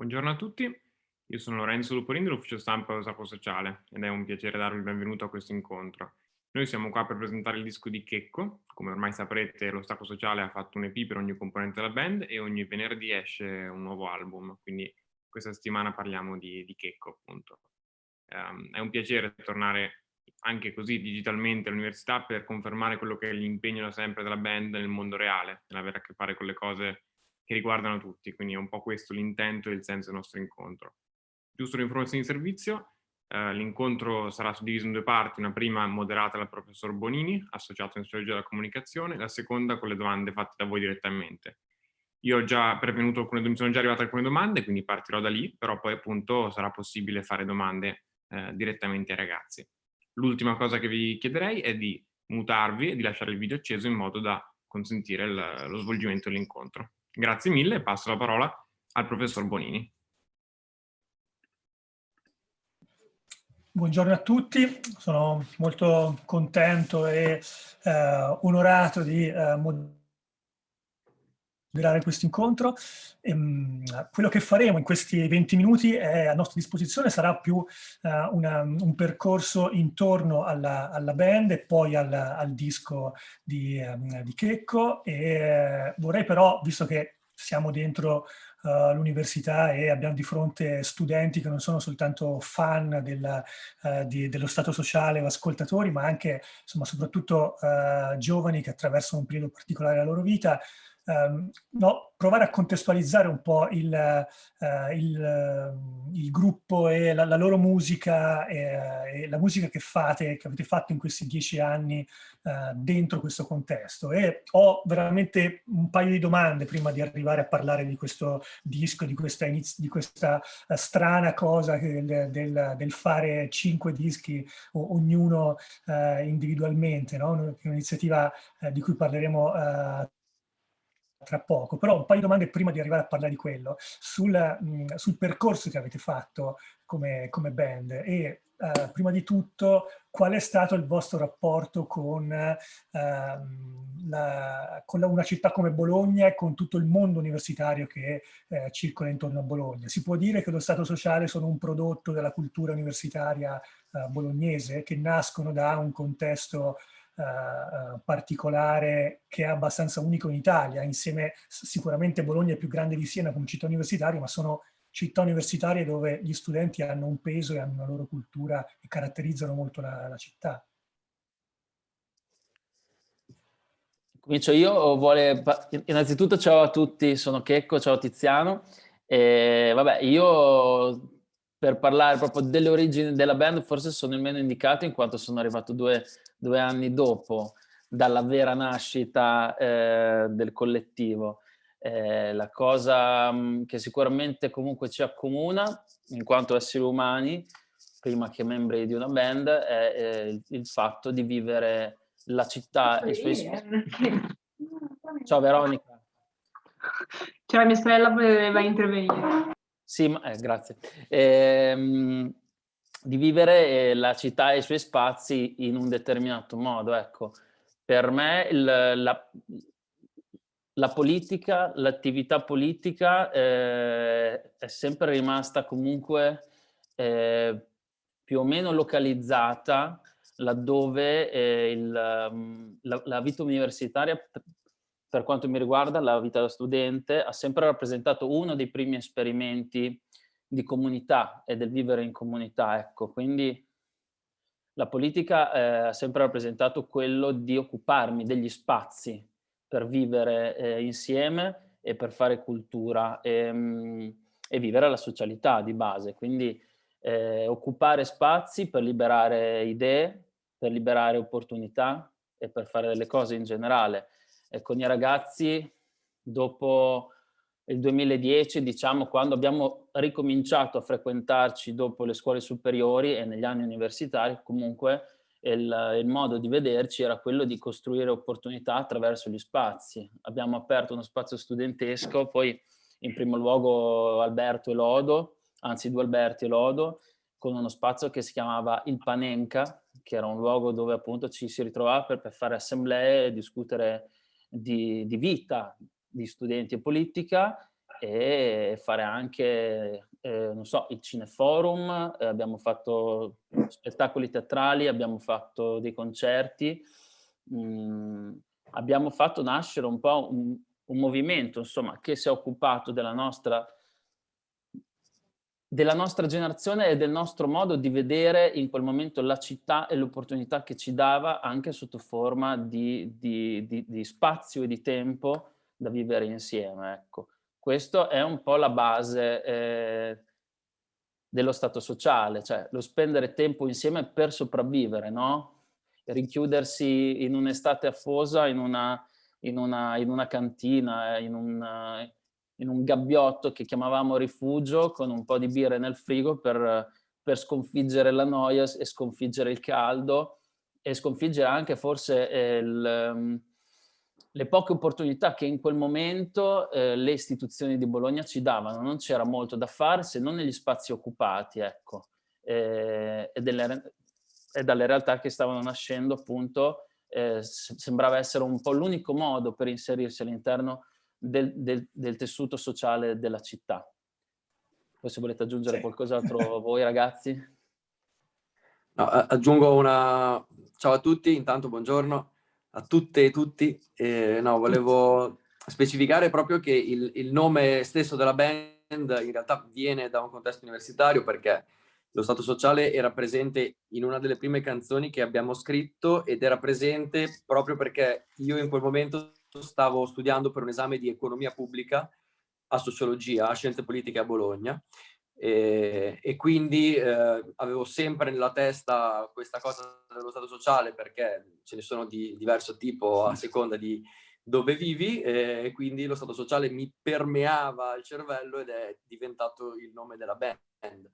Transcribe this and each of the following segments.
Buongiorno a tutti, io sono Lorenzo Luporini dell'ufficio stampa dello Sapo Sociale ed è un piacere darvi il benvenuto a questo incontro. Noi siamo qua per presentare il disco di Checco, come ormai saprete lo Stato Sociale ha fatto un EP per ogni componente della band e ogni venerdì esce un nuovo album, quindi questa settimana parliamo di, di Checco appunto. Um, è un piacere tornare anche così digitalmente all'università per confermare quello che è l'impegno da sempre della band nel mondo reale, nell'avere a che fare con le cose che riguardano tutti, quindi è un po' questo l'intento e il senso del nostro incontro. Giusto l'informazione di servizio, eh, l'incontro sarà suddiviso in due parti, una prima moderata dal professor Bonini, associato in sociologia della comunicazione, la seconda con le domande fatte da voi direttamente. Io ho già prevenuto alcune, mi sono già arrivate alcune domande, quindi partirò da lì, però poi appunto sarà possibile fare domande eh, direttamente ai ragazzi. L'ultima cosa che vi chiederei è di mutarvi e di lasciare il video acceso in modo da consentire lo svolgimento dell'incontro. Grazie mille e passo la parola al professor Bonini. Buongiorno a tutti, sono molto contento e eh, onorato di eh, moderare questo incontro. Ehm, quello che faremo in questi 20 minuti è, a nostra disposizione sarà più eh, una, un percorso intorno alla, alla band e poi al, al disco di, um, di Checco e eh, vorrei però, visto che siamo dentro uh, l'università e abbiamo di fronte studenti che non sono soltanto fan della, uh, di, dello stato sociale o ascoltatori, ma anche, insomma, soprattutto uh, giovani che attraversano un periodo particolare della loro vita, um, no, provare a contestualizzare un po' il, uh, il, uh, il gruppo e la, la loro musica e, e, la musica che fate, che avete fatto in questi dieci anni uh, dentro questo contesto. E ho veramente un paio di domande prima di arrivare a parlare di questo disco, di questa, di questa strana cosa del, del, del, fare cinque dischi ognuno individualmente, no? un'iniziativa di cui parleremo tra poco, però un paio di domande prima di arrivare a parlare di quello, sul, mh, sul percorso che avete fatto come, come band e uh, prima di tutto qual è stato il vostro rapporto con, uh, la, con la, una città come Bologna e con tutto il mondo universitario che uh, circola intorno a Bologna. Si può dire che lo Stato sociale sono un prodotto della cultura universitaria eh, bolognese che nascono da un contesto uh, particolare che è abbastanza unico in Italia, insieme sicuramente Bologna è più grande di Siena come città universitaria, ma sono città universitarie dove gli studenti hanno un peso e hanno una loro cultura e caratterizzano molto la, la città. Comincio io, vuole... innanzitutto ciao a tutti, sono Checco, ciao Tiziano. E, vabbè, io per parlare proprio delle origini della band forse sono il meno indicato in quanto sono arrivato due due anni dopo dalla vera nascita eh, del collettivo. Eh, la cosa mh, mm, che sicuramente comunque ci accomuna in quanto esseri umani, prima che membri di una band, è, è il, il, fatto di vivere la città e i suoi spazi. Ciao Veronica. Ciao, mia sorella voleva intervenire. Sì, ma, eh, grazie. Ehm, di vivere eh, la città e i suoi spazi in un determinato modo. Ecco, per me il, la, la, politica, l'attività politica eh, è sempre rimasta comunque eh, più o meno localizzata laddove eh, il, mm, la, la vita universitaria per quanto mi riguarda, la vita da studente ha sempre rappresentato uno dei primi esperimenti di comunità e del vivere in comunità, ecco, quindi la politica eh, ha sempre rappresentato quello di occuparmi degli spazi per vivere eh, insieme e per fare cultura e, mh, mm, e, vivere la socialità di base, quindi eh, occupare spazi per liberare idee, per liberare opportunità e per fare delle cose in generale. E con i ragazzi, dopo il 2010, diciamo, quando abbiamo ricominciato a frequentarci dopo le scuole superiori e negli anni universitari, comunque il, il, modo di vederci era quello di costruire opportunità attraverso gli spazi. Abbiamo aperto uno spazio studentesco, poi in primo luogo Alberto e Lodo, anzi due Alberti e Lodo, con uno spazio che si chiamava il Panenka, che era un luogo dove appunto ci si ritrovava per, per fare assemblee e discutere di, di vita, di studenti e politica e fare anche, eh, non so, il cineforum, eh, abbiamo fatto spettacoli teatrali, abbiamo fatto dei concerti, mh, mm, abbiamo fatto nascere un po' un, un movimento, insomma, che si è occupato della nostra della nostra generazione e del nostro modo di vedere in quel momento la città e l'opportunità che ci dava anche sotto forma di, di, di, di spazio e di tempo da vivere insieme. Ecco. Questo è un po' la base eh, dello stato sociale, cioè lo spendere tempo insieme per sopravvivere, no? Rinchiudersi in un'estate affosa, in una, in, una, in una cantina, in un in un gabbiotto che chiamavamo rifugio con un po' di birre nel frigo per, per sconfiggere la noia e sconfiggere il caldo e sconfiggere anche forse eh, il, ehm, le poche opportunità che in quel momento eh, le istituzioni di Bologna ci davano. Non c'era molto da fare se non negli spazi occupati, ecco, eh, e, delle, e, dalle realtà che stavano nascendo appunto eh, sembrava essere un po' l'unico modo per inserirsi all'interno del, del, del, tessuto sociale della città. Poi se volete aggiungere sì. qualcos'altro voi ragazzi. No, aggiungo una... Ciao a tutti, intanto buongiorno a tutte e tutti. Eh, no, volevo specificare proprio che il, il nome stesso della band in realtà viene da un contesto universitario perché lo Stato sociale era presente in una delle prime canzoni che abbiamo scritto ed era presente proprio perché io in quel momento stavo studiando per un esame di economia pubblica a sociologia, a scienze politiche a Bologna e, e quindi eh, avevo sempre nella testa questa cosa dello stato sociale perché ce ne sono di diverso tipo a seconda di dove vivi e quindi lo stato sociale mi permeava il cervello ed è diventato il nome della band.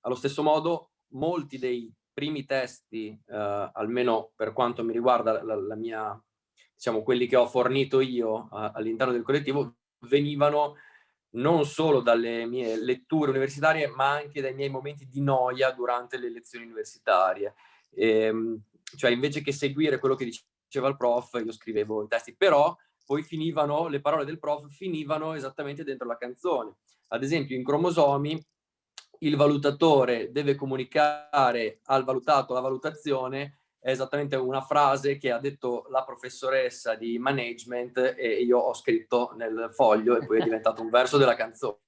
Allo stesso modo molti dei primi testi, eh, almeno per quanto mi riguarda la, la mia diciamo, quelli che ho fornito io all'interno del collettivo, venivano non solo dalle mie letture universitarie, ma anche dai miei momenti di noia durante le lezioni universitarie. Ehm, cioè, invece che seguire quello che diceva il prof, io scrivevo i testi, però poi finivano, le parole del prof finivano esattamente dentro la canzone. Ad esempio, in cromosomi, il valutatore deve comunicare al valutato la valutazione è esattamente una frase che ha detto la professoressa di management e io ho scritto nel foglio e poi è diventato un verso della canzone.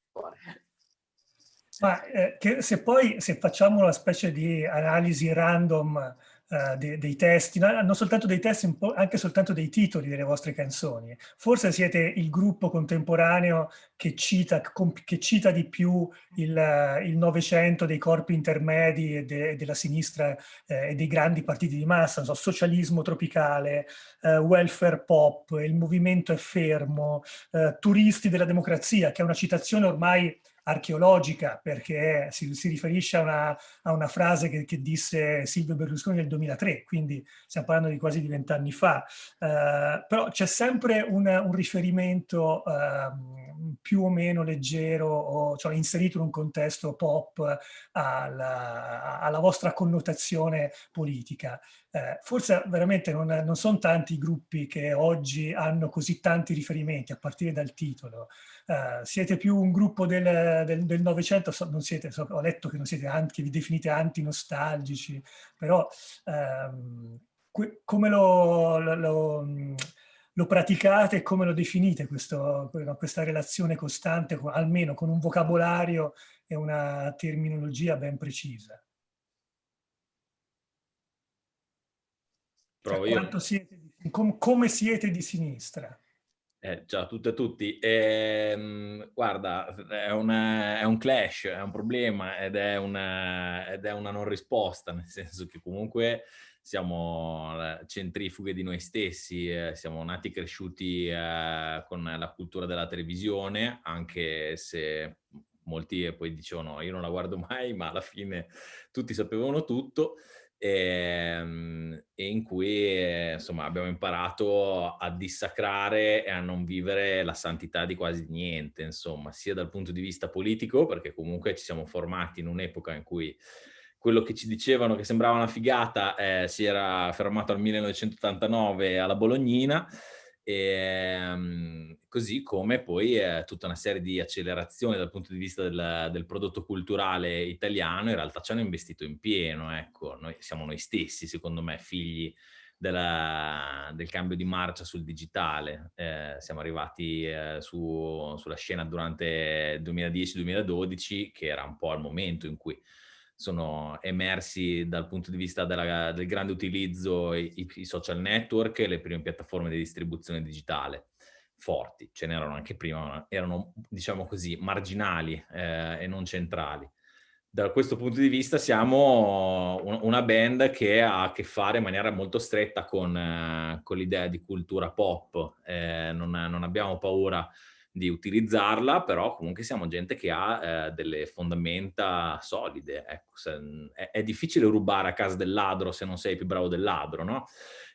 Ma eh, se poi se facciamo una specie di analisi random uh, de dei testi, no, non soltanto dei testi, anche soltanto dei titoli delle vostre canzoni. Forse siete il gruppo contemporaneo che cita, che cita di più il Novecento dei corpi intermedi e de della sinistra eh, e dei grandi partiti di massa, so, socialismo tropicale, eh, welfare pop, il movimento è fermo, eh, turisti della democrazia, che è una citazione ormai archeologica perché si, si riferisce a una, a una frase che, che, disse Silvio Berlusconi nel 2003, quindi stiamo parlando di quasi di vent'anni fa, uh, però c'è sempre un, un riferimento uh, più o meno leggero o cioè inserito in un contesto pop alla, alla vostra connotazione politica. Eh, forse veramente non, non sono tanti i gruppi che oggi hanno così tanti riferimenti, a partire dal titolo. Eh, siete più un gruppo del, Novecento, so, so, ho letto che non siete anti, vi definite anti-nostalgici, però ehm, come lo, lo, lo, lo, praticate e come lo definite questo, questa relazione costante, almeno con un vocabolario e una terminologia ben precisa? Cioè, quanto siete, com, come siete di sinistra? Eh, ciao a tutte e a tutti. Eh, guarda, è, una, è, un clash, è un problema ed è una, ed è una non risposta, nel senso che comunque siamo centrifughe di noi stessi, eh, siamo nati e cresciuti eh, con la cultura della televisione, anche se molti poi dicevano io non la guardo mai, ma alla fine tutti sapevano tutto ehm, e in cui eh, insomma abbiamo imparato a dissacrare e a non vivere la santità di quasi niente, insomma, sia dal punto di vista politico, perché comunque ci siamo formati in un'epoca in cui quello che ci dicevano che sembrava una figata eh, si era fermato al 1989 alla Bolognina, E, um, così come poi eh, tutta una serie di accelerazioni dal punto di vista del, del, prodotto culturale italiano in realtà ci hanno investito in pieno, ecco, noi siamo noi stessi secondo me figli della, del cambio di marcia sul digitale. Eh, siamo arrivati eh, su, sulla scena durante il 2010-2012, che era un po' il momento in cui sono emersi dal punto di vista della, del grande utilizzo i, i, social network e le prime piattaforme di distribuzione digitale forti. Ce n'erano anche prima, ma erano, diciamo così, marginali eh, e non centrali da questo punto di vista siamo una band che ha a che fare in maniera molto stretta con, eh, con l'idea di cultura pop. Eh, non, non, abbiamo paura di utilizzarla, però comunque siamo gente che ha eh, delle fondamenta solide. Ecco, se, è, è, difficile rubare a casa del ladro se non sei più bravo del ladro, no?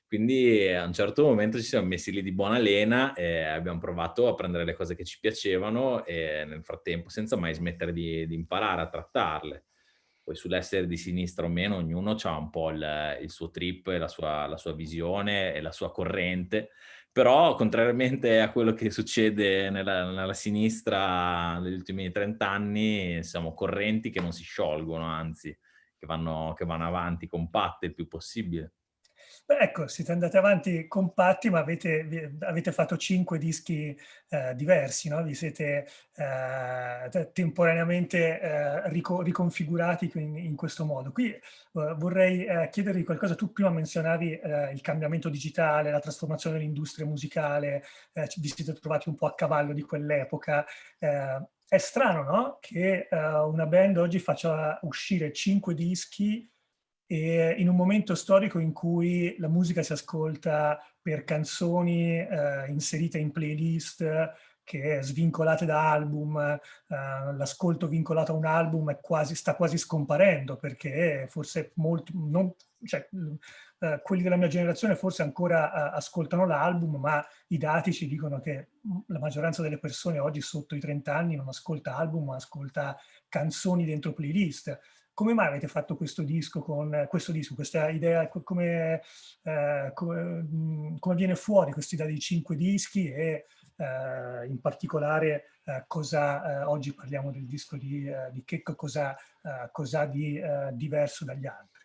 Quindi a un certo momento ci siamo messi lì di buona lena e abbiamo provato a prendere le cose che ci piacevano e nel frattempo senza mai smettere di, di imparare a trattarle. Poi sull'essere di sinistra o meno ognuno ha un po' il, il suo trip, la sua, la sua visione e la sua corrente, però contrariamente a quello che succede nella, nella sinistra negli ultimi 30 anni, siamo correnti che non si sciolgono, anzi, che vanno, che vanno avanti compatte il più possibile. Beh, ecco, siete andati avanti compatti, ma avete, avete fatto cinque dischi eh, diversi, no? Vi siete eh, temporaneamente eh, rico riconfigurati in, in, questo modo. Qui eh, vorrei eh, chiedervi qualcosa. Tu prima menzionavi eh, il cambiamento digitale, la trasformazione dell'industria musicale, vi siete trovati un po' a cavallo di quell'epoca. è strano, no? Che una band oggi faccia uscire cinque dischi e in un momento storico in cui la musica si ascolta per canzoni eh, inserite in playlist che svincolate da album, eh, l'ascolto vincolato a un album quasi, sta quasi scomparendo perché forse molti, non, cioè, eh, quelli della mia generazione forse ancora eh, ascoltano l'album, ma i dati ci dicono che la maggioranza delle persone oggi sotto i 30 anni non ascolta album, ma ascolta canzoni dentro playlist come mai avete fatto questo disco con questo disco, questa idea, come, eh, come, come viene fuori questa idea di cinque dischi e eh, in particolare eh, cosa, eh, oggi parliamo del disco di, eh, di Checco, cosa, eh, cosa di diverso dagli altri?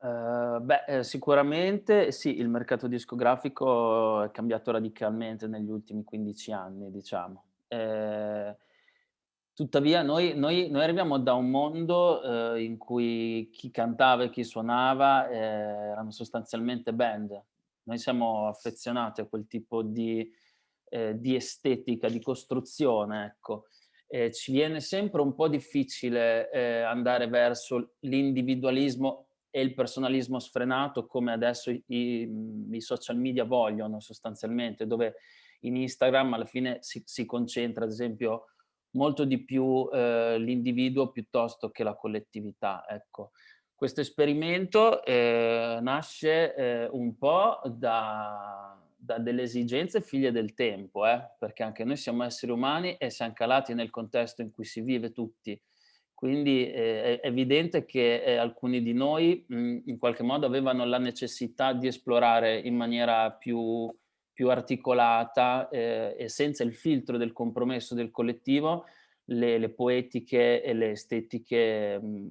Uh, beh, sicuramente sì, il mercato discografico è cambiato radicalmente negli ultimi 15 anni, diciamo. Eh, Tuttavia noi, noi, noi, arriviamo da un mondo eh, in cui chi cantava e chi suonava eh, erano sostanzialmente band. Noi siamo affezionati a quel tipo di, eh, di estetica, di costruzione, ecco. ci viene sempre un po' difficile eh, andare verso l'individualismo e il personalismo sfrenato come adesso i, i, social media vogliono sostanzialmente, dove in Instagram alla fine si, si concentra ad esempio molto di più eh, l'individuo piuttosto che la collettività. Ecco. Questo esperimento eh, nasce eh, un po' da, da, delle esigenze figlie del tempo, eh, perché anche noi siamo esseri umani e siamo calati nel contesto in cui si vive tutti. Quindi eh, è evidente che eh, alcuni di noi mh, in qualche modo avevano la necessità di esplorare in maniera più più articolata eh, e senza il filtro del compromesso del collettivo le, le poetiche e le estetiche mh,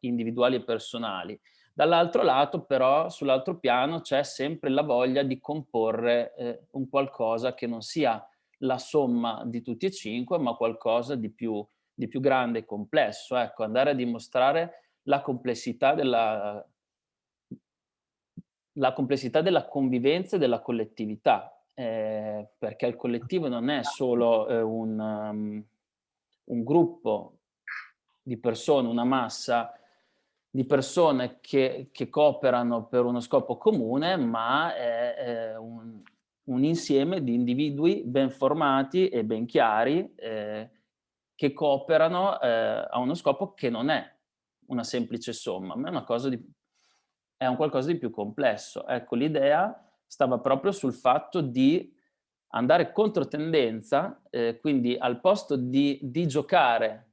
individuali e personali. Dall'altro lato però, sull'altro piano, c'è sempre la voglia di comporre eh, un qualcosa che non sia la somma di tutti e cinque, ma qualcosa di più, di più grande e complesso. Ecco, andare a dimostrare la complessità della la complessità della convivenza e della collettività, eh, perché il collettivo non è solo eh, un, um, un, gruppo di persone, una massa di persone che, che cooperano per uno scopo comune, ma è, è un, un, insieme di individui ben formati e ben chiari eh, che cooperano eh, a uno scopo che non è una semplice somma, ma è una cosa di è un qualcosa di più complesso. Ecco, l'idea stava proprio sul fatto di andare contro tendenza, eh, quindi al posto di, di giocare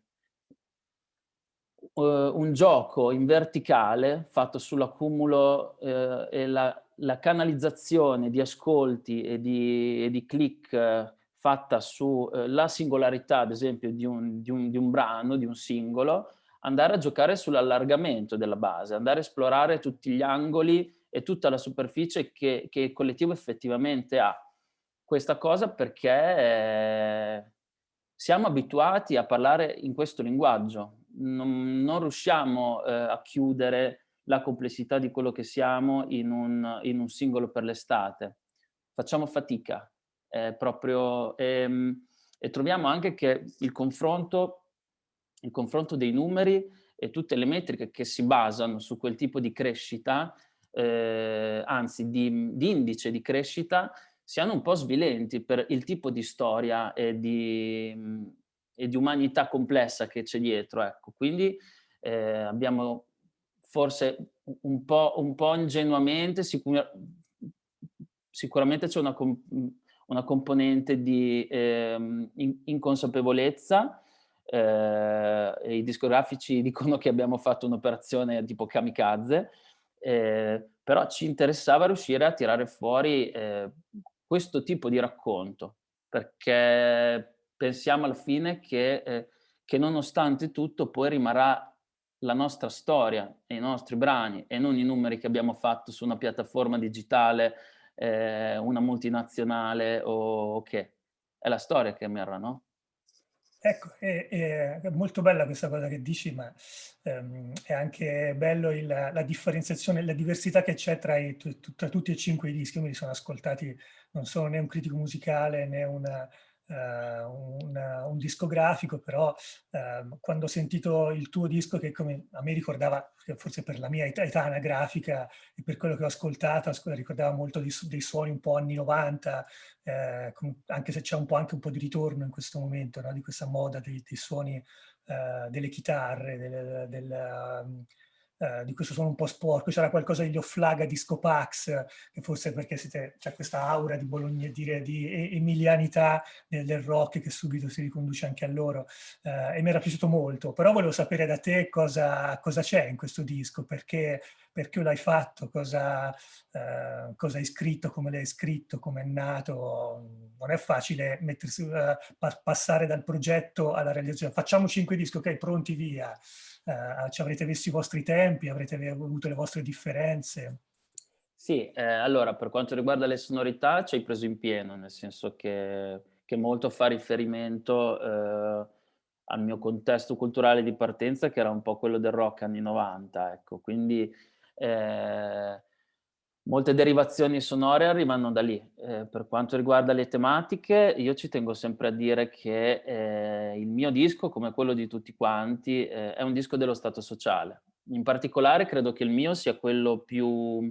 uh, un gioco in verticale fatto sull'accumulo uh, e la, la canalizzazione di ascolti e di, e di click eh, fatta sulla eh, singolarità, ad esempio, di un, di, un, di un brano, di un singolo, andare a giocare sull'allargamento della base, andare a esplorare tutti gli angoli e tutta la superficie che, che il collettivo effettivamente ha. Questa cosa perché eh, siamo abituati a parlare in questo linguaggio, non, non riusciamo eh, a chiudere la complessità di quello che siamo in un, in un singolo per l'estate. Facciamo fatica, eh, proprio, ehm, e troviamo anche che il confronto, il confronto dei numeri e tutte le metriche che si basano su quel tipo di crescita, eh, anzi di, di indice di crescita, siano un po' svilenti per il tipo di storia e di, e di umanità complessa che c'è dietro. Ecco. Quindi eh, abbiamo forse un po', un po ingenuamente, sicur sicuramente c'è una, una, componente di eh, inconsapevolezza, eh, i discografici dicono che abbiamo fatto un'operazione tipo kamikaze, eh, però ci interessava riuscire a tirare fuori eh, questo tipo di racconto, perché pensiamo alla fine che, eh, che nonostante tutto poi rimarrà la nostra storia e i nostri brani e non i numeri che abbiamo fatto su una piattaforma digitale, eh, una multinazionale o che. È la storia che emerra, no? Ecco, è, è, molto bella questa cosa che dici, ma ehm, è anche bello il, la differenziazione, la diversità che c'è tra, tra, tutti e cinque i dischi. Io me li sono ascoltati, non sono né un critico musicale né una, un, un, discografico, però uh, quando ho sentito il tuo disco, che come a me ricordava, forse per la mia età, anagrafica e per quello che ho ascoltato, ricordava molto di, dei suoni un po' anni 90, eh, anche se c'è un po' anche un po' di ritorno in questo momento, no? di questa moda dei, dei suoni uh, delle chitarre, del, del eh, di questo suono un po' sporco, c'era qualcosa degli Offlaga Disco Pax, che forse perché c'è questa aura di Bologna, dire, di emilianità del, del, rock che subito si riconduce anche a loro, eh, e mi era piaciuto molto, però volevo sapere da te cosa c'è in questo disco, perché, perché l'hai fatto, cosa, eh, cosa, hai scritto, come l'hai scritto, come è nato, non è facile mettersi, pa passare dal progetto alla realizzazione, facciamo cinque dischi, ok, pronti via, eh, ci avrete visto i vostri tempi, avrete avuto le vostre differenze? Sì, eh, allora per quanto riguarda le sonorità ci hai preso in pieno, nel senso che, che molto fa riferimento eh, al mio contesto culturale di partenza che era un po' quello del rock anni 90, ecco, quindi eh, Molte derivazioni sonore arrivano da lì. Eh, per quanto riguarda le tematiche, io ci tengo sempre a dire che eh, il mio disco, come quello di tutti quanti, eh, è un disco dello stato sociale. In particolare credo che il mio sia quello più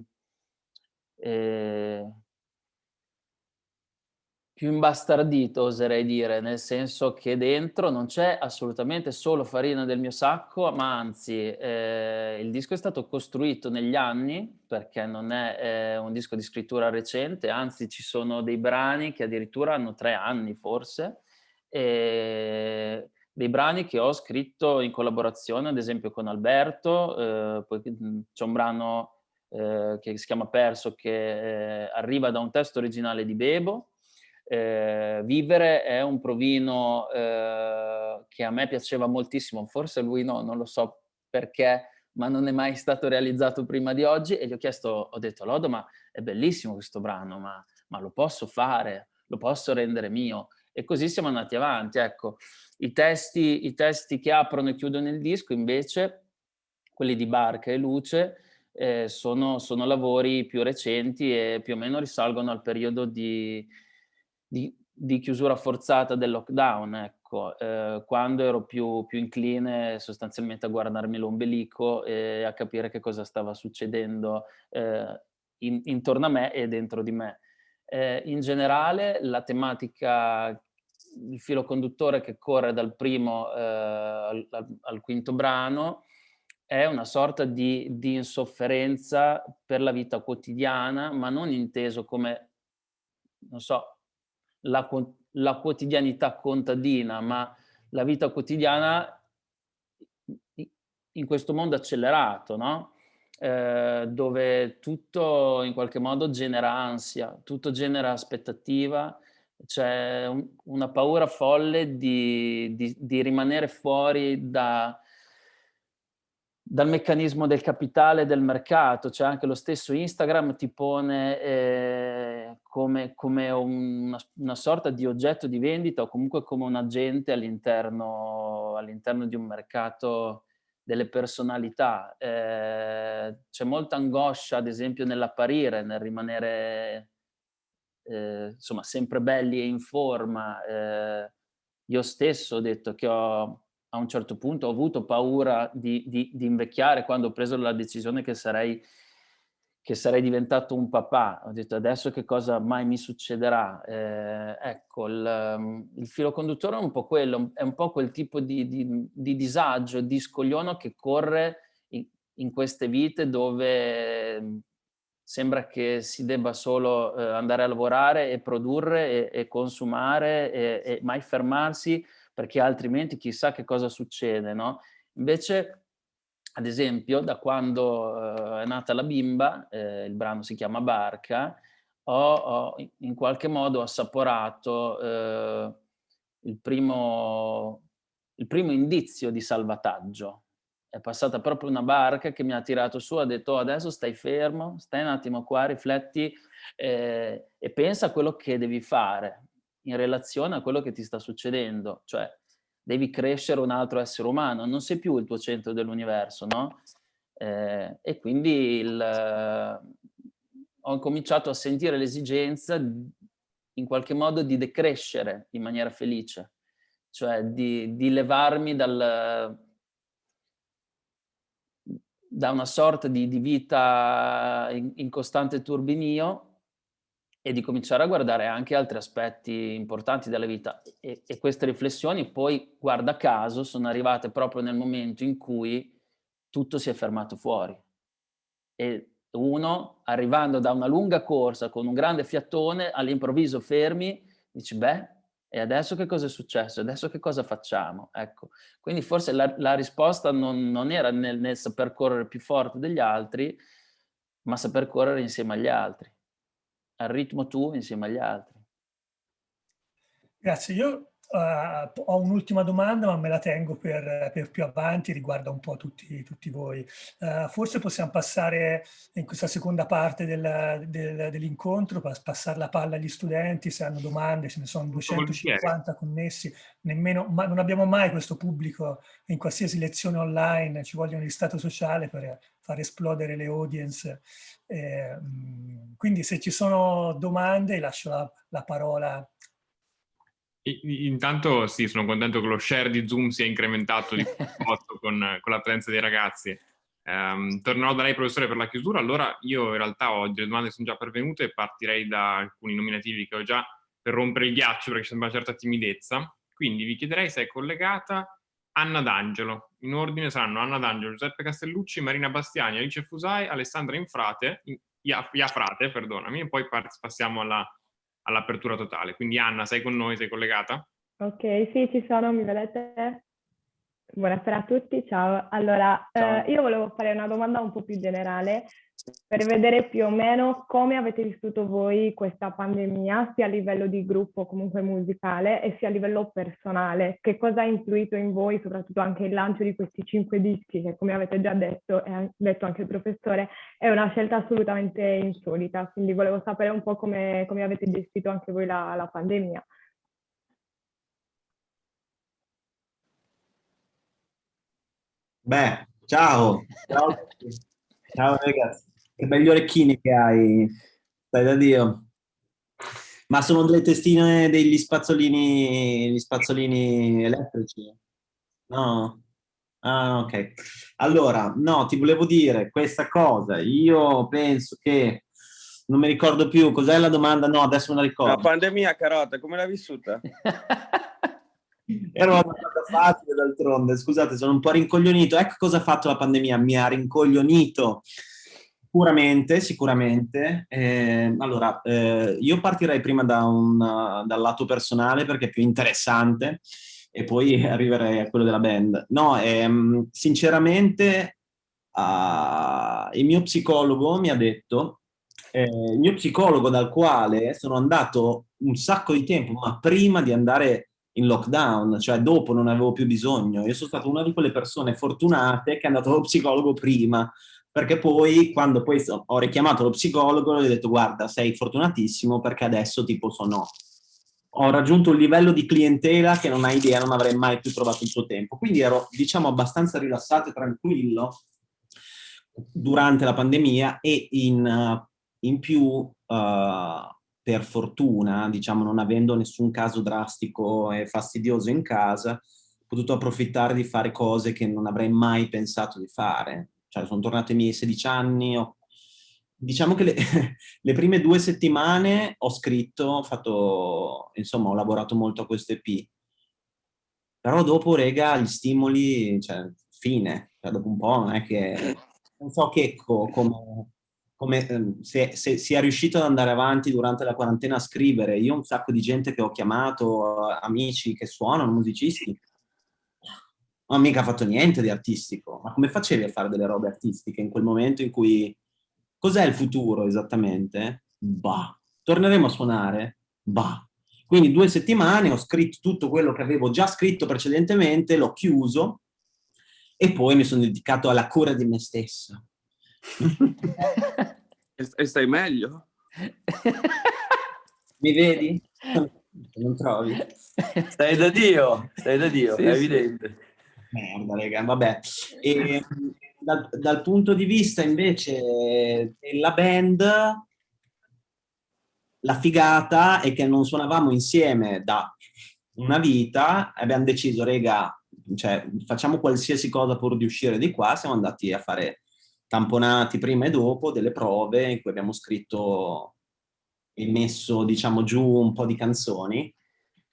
eh, più imbastardito, oserei dire, nel senso che dentro non c'è assolutamente solo farina del mio sacco, ma anzi eh, il disco è stato costruito negli anni, perché non è eh, un disco di scrittura recente, anzi ci sono dei brani che addirittura hanno tre anni forse, e dei brani che ho scritto in collaborazione ad esempio con Alberto, eh, poi c'è un brano eh, che si chiama Perso che eh, arriva da un testo originale di Bebo, eh, Vivere è un provino eh, che a me piaceva moltissimo, forse lui no, non lo so perché, ma non è mai stato realizzato prima di oggi. E gli ho chiesto, ho detto Lodo ma è bellissimo questo brano, ma, ma lo posso fare, lo posso rendere mio? E così siamo andati avanti, ecco. I testi, I testi che aprono e chiudono il disco invece, quelli di Barca e Luce, eh, sono, sono lavori più recenti e più o meno risalgono al periodo di, di, di chiusura forzata del lockdown, ecco, eh, quando ero più, più, incline sostanzialmente a guardarmi l'ombelico e a capire che cosa stava succedendo eh, in, intorno a me e dentro di me. Eh, in generale la tematica, il filo conduttore che corre dal primo eh, al, al, quinto brano è una sorta di, di insofferenza per la vita quotidiana, ma non inteso come, non so, la, la quotidianità contadina, ma la vita quotidiana in questo mondo accelerato, no? eh, dove tutto in qualche modo genera ansia, tutto genera aspettativa, c'è un, una paura folle di, di, di rimanere fuori da, dal meccanismo del capitale del mercato, cioè anche lo stesso Instagram ti pone eh, come, come una, una, sorta di oggetto di vendita o comunque come un agente all'interno all di un mercato delle personalità. Eh, C'è molta angoscia, ad esempio, nell'apparire, nel rimanere eh, insomma, sempre belli e in forma. Eh, io stesso ho detto che ho, a un certo punto ho avuto paura di, di, di invecchiare quando ho preso la decisione che sarei, che sarei diventato un papà. Ho detto adesso che cosa mai mi succederà? Eh, ecco, il, il, filo conduttore è un po' quello, è un po' quel tipo di, di disagio, di scogliono che corre in, in queste vite dove sembra che si debba solo eh, andare a lavorare e produrre e, e consumare e, e, mai fermarsi perché altrimenti chissà che cosa succede, no? Invece, ad esempio, da quando eh, è nata la bimba, eh, il brano si chiama Barca, ho, ho in qualche modo assaporato eh, il primo, il primo indizio di salvataggio, è passata proprio una barca che mi ha tirato su, ha detto oh, adesso stai fermo, stai un attimo qua, rifletti eh, e pensa a quello che devi fare in relazione a quello che ti sta succedendo, cioè devi crescere un altro essere umano, non sei più il tuo centro dell'universo, no? Eh, e quindi il, ho cominciato a sentire l'esigenza in qualche modo di decrescere in maniera felice, cioè di, di levarmi dal da una sorta di, di vita in, in, costante turbinio e di cominciare a guardare anche altri aspetti importanti della vita. E, e queste riflessioni poi, guarda caso, sono arrivate proprio nel momento in cui tutto si è fermato fuori. E uno, arrivando da una lunga corsa con un grande fiatone, all'improvviso fermi, dici, beh, e adesso che cosa è successo? Adesso che cosa facciamo? Ecco, quindi forse la, la risposta non, non era nel, nel, saper correre più forte degli altri, ma saper correre insieme agli altri, al ritmo tuo insieme agli altri. Grazie, io Uh, ho un'ultima domanda, ma me la tengo per, per, più avanti, riguarda un po' tutti, tutti voi. Uh, forse possiamo passare in questa seconda parte del, del, dell'incontro, passare la palla agli studenti, se hanno domande, ce ne sono 250 connessi, nemmeno, ma non abbiamo mai questo pubblico in qualsiasi lezione online, ci vogliono di stato sociale per far esplodere le audience. Eh, quindi se ci sono domande lascio la, la parola Intanto sì, sono contento che lo share di Zoom sia incrementato di molto con, con, la presenza dei ragazzi. Um, tornerò da lei professore per la chiusura, allora io in realtà ho delle domande sono già pervenute e partirei da alcuni nominativi che ho già per rompere il ghiaccio perché c'è una certa timidezza. Quindi vi chiederei se è collegata Anna D'Angelo. In ordine saranno Anna D'Angelo, Giuseppe Castellucci, Marina Bastiani, Alice Fusai, Alessandra Infrate, Iafrate, perdonami, e poi passiamo alla all'apertura totale. Quindi Anna, sei con noi, sei collegata? Ok, sì, ci sono, mi vedete? Buonasera a tutti, ciao. Allora, ciao. Eh, io volevo fare una domanda un po' più generale per vedere più o meno come avete vissuto voi questa pandemia, sia a livello di gruppo comunque musicale e sia a livello personale. Che cosa ha influito in voi, soprattutto anche il lancio di questi cinque dischi, che come avete già detto e ha detto anche il professore, è una scelta assolutamente insolita. Quindi volevo sapere un po' come, come avete gestito anche voi la, la pandemia. Beh, ciao. Ciao, ciao ragazzi. Che belli orecchini che hai, stai da Dio. Ma sono delle testine degli spazzolini, gli spazzolini elettrici? No? Ah, ok. Allora, no, ti volevo dire questa cosa. Io penso che non mi ricordo più, cos'è la domanda? No, adesso non la ricordo. La pandemia, Carota, come l'hai vissuta? Era una domanda facile d'altronde, scusate, sono un po' rincoglionito. Ecco cosa ha fatto la pandemia, mi ha rincoglionito Sicuramente, sicuramente. Eh, allora, eh, io partirei prima da un, dal lato personale perché è più interessante e poi arriverei a quello della band. No, ehm, sinceramente uh, il mio psicologo mi ha detto, eh, il mio psicologo dal quale sono andato un sacco di tempo, ma prima di andare in lockdown, cioè dopo non avevo più bisogno. Io sono stato una di quelle persone fortunate che è andato allo psicologo prima, perché poi quando poi ho richiamato lo psicologo gli ho detto guarda sei fortunatissimo perché adesso tipo sono ho raggiunto un livello di clientela che non hai idea, non avrei mai più trovato il suo tempo. Quindi ero, diciamo, abbastanza rilassato e tranquillo durante la pandemia e in, in più, uh, per fortuna, diciamo, non avendo nessun caso drastico e fastidioso in casa, ho potuto approfittare di fare cose che non avrei mai pensato di fare. Cioè, sono tornato ai miei 16 anni, ho diciamo che le, le, prime due settimane ho scritto, ho fatto, insomma, ho lavorato molto a questo EP. Però dopo, rega, gli stimoli, cioè, fine. Cioè, dopo un po' non è che... Non so che come, come ehm, se, se sia riuscito ad andare avanti durante la quarantena a scrivere. Io un sacco di gente che ho chiamato, amici che suonano, musicisti. Non ho mica fatto niente di artistico. Ma come facevi a fare delle robe artistiche in quel momento in cui Cos'è il futuro esattamente? Bah. Torneremo a suonare? Bah. Quindi due settimane ho scritto tutto quello che avevo già scritto precedentemente, l'ho chiuso e poi mi sono dedicato alla cura di me stesso. E stai meglio? Mi vedi? Non trovi? Stai da Dio, stai da Dio, sì, è sì. evidente. Merda, raga, vabbè. E, dal, dal punto di vista invece della band, la figata è che non suonavamo insieme da una vita e abbiamo deciso, rega, cioè, facciamo qualsiasi cosa pur di uscire di qua, siamo andati a fare tamponati prima e dopo delle prove in cui abbiamo scritto e messo, diciamo, giù un po' di canzoni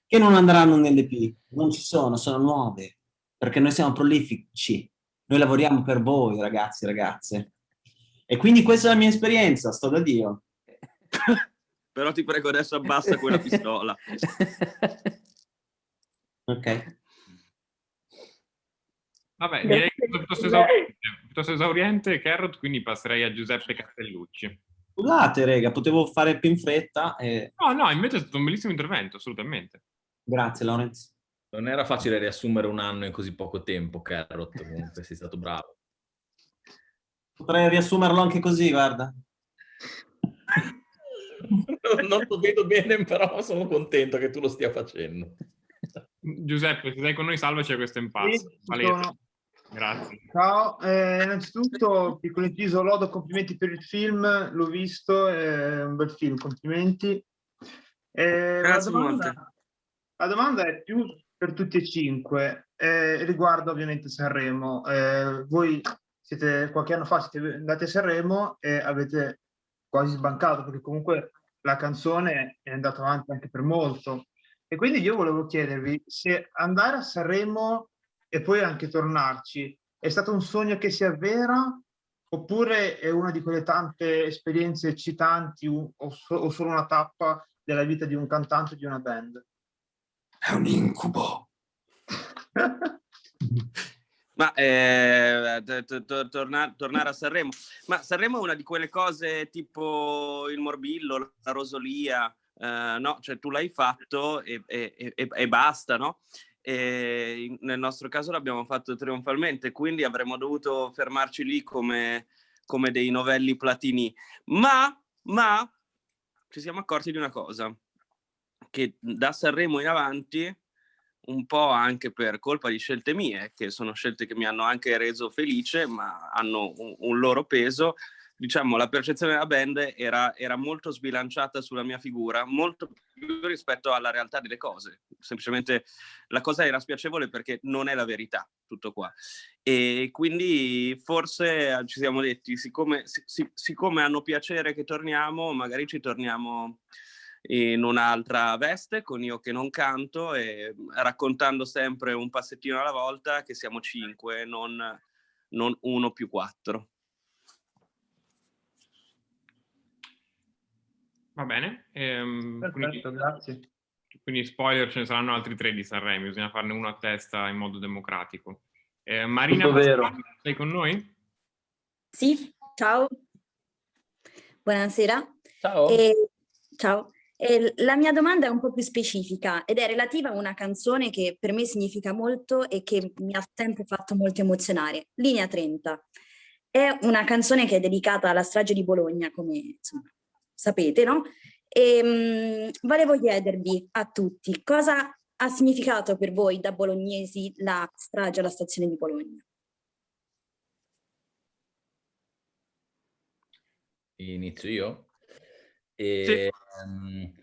che non andranno nell'EP, non ci sono, sono nuove, perché noi siamo prolifici, noi lavoriamo per voi, ragazzi e ragazze. E quindi questa è la mia esperienza, sto da Dio. Però ti prego adesso abbassa quella pistola. ok. Vabbè, direi che è piuttosto esauriente, Carrot, quindi passerei a Giuseppe Castellucci. Scusate, rega, potevo fare più in fretta. E... No, no, invece è stato un bellissimo intervento, assolutamente. Grazie, Lorenz. Non era facile riassumere un anno in così poco tempo, Carrot, comunque sei stato bravo. Potrei riassumerlo anche così, guarda. non lo vedo bene, però sono contento che tu lo stia facendo. Giuseppe, se sei con noi, salvaci a questo impasse. Sì, Grazie. Ciao, eh, innanzitutto piccolo inciso, Lodo, complimenti per il film, l'ho visto, è un bel film, complimenti. Eh, Grazie la domanda, la domanda è più per tutti e cinque. Eh, riguardo ovviamente Sanremo, eh, voi siete qualche anno fa siete andati a Sanremo e avete quasi sbancato perché comunque la canzone è andata avanti anche per molto. E quindi io volevo chiedervi se andare a Sanremo e poi anche tornarci è stato un sogno che si avvera oppure è una di quelle tante esperienze eccitanti o, o solo una tappa della vita di un cantante di una band? È un incubo. Ma eh, tornare, tornare a Sanremo. Ma Sanremo è una di quelle cose tipo il morbillo, la rosolia, eh, no? Cioè tu l'hai fatto e, e, e, e basta, no? E nel nostro caso l'abbiamo fatto trionfalmente, quindi avremmo dovuto fermarci lì come, come dei novelli platini. Ma, ma ci siamo accorti di una cosa, che da Sanremo in avanti, un po' anche per colpa di scelte mie, che sono scelte che mi hanno anche reso felice, ma hanno un, un loro peso, diciamo, la percezione della band era, era, molto sbilanciata sulla mia figura, molto più rispetto alla realtà delle cose. Semplicemente la cosa era spiacevole perché non è la verità, tutto qua. E quindi forse ci siamo detti, siccome, sic siccome hanno piacere che torniamo, magari ci torniamo in un'altra veste con io che non canto e raccontando sempre un passettino alla volta che siamo cinque, non, non uno più quattro. Va bene. Ehm, Perfetto, quindi, grazie. Quindi spoiler, ce ne saranno altri tre di Sanremo, bisogna farne uno a testa in modo democratico. Eh, Marina, sei con noi? Sì, ciao. Buonasera. Ciao. E, ciao. E la mia domanda è un po' più specifica ed è relativa a una canzone che per me significa molto e che mi ha sempre fatto molto emozionare, Linea 30. È una canzone che è dedicata alla strage di Bologna, come insomma, sapete, no? E mh, volevo chiedervi a tutti cosa ha significato per voi da bolognesi la strage alla stazione di Bologna? Inizio io? E, sì. um,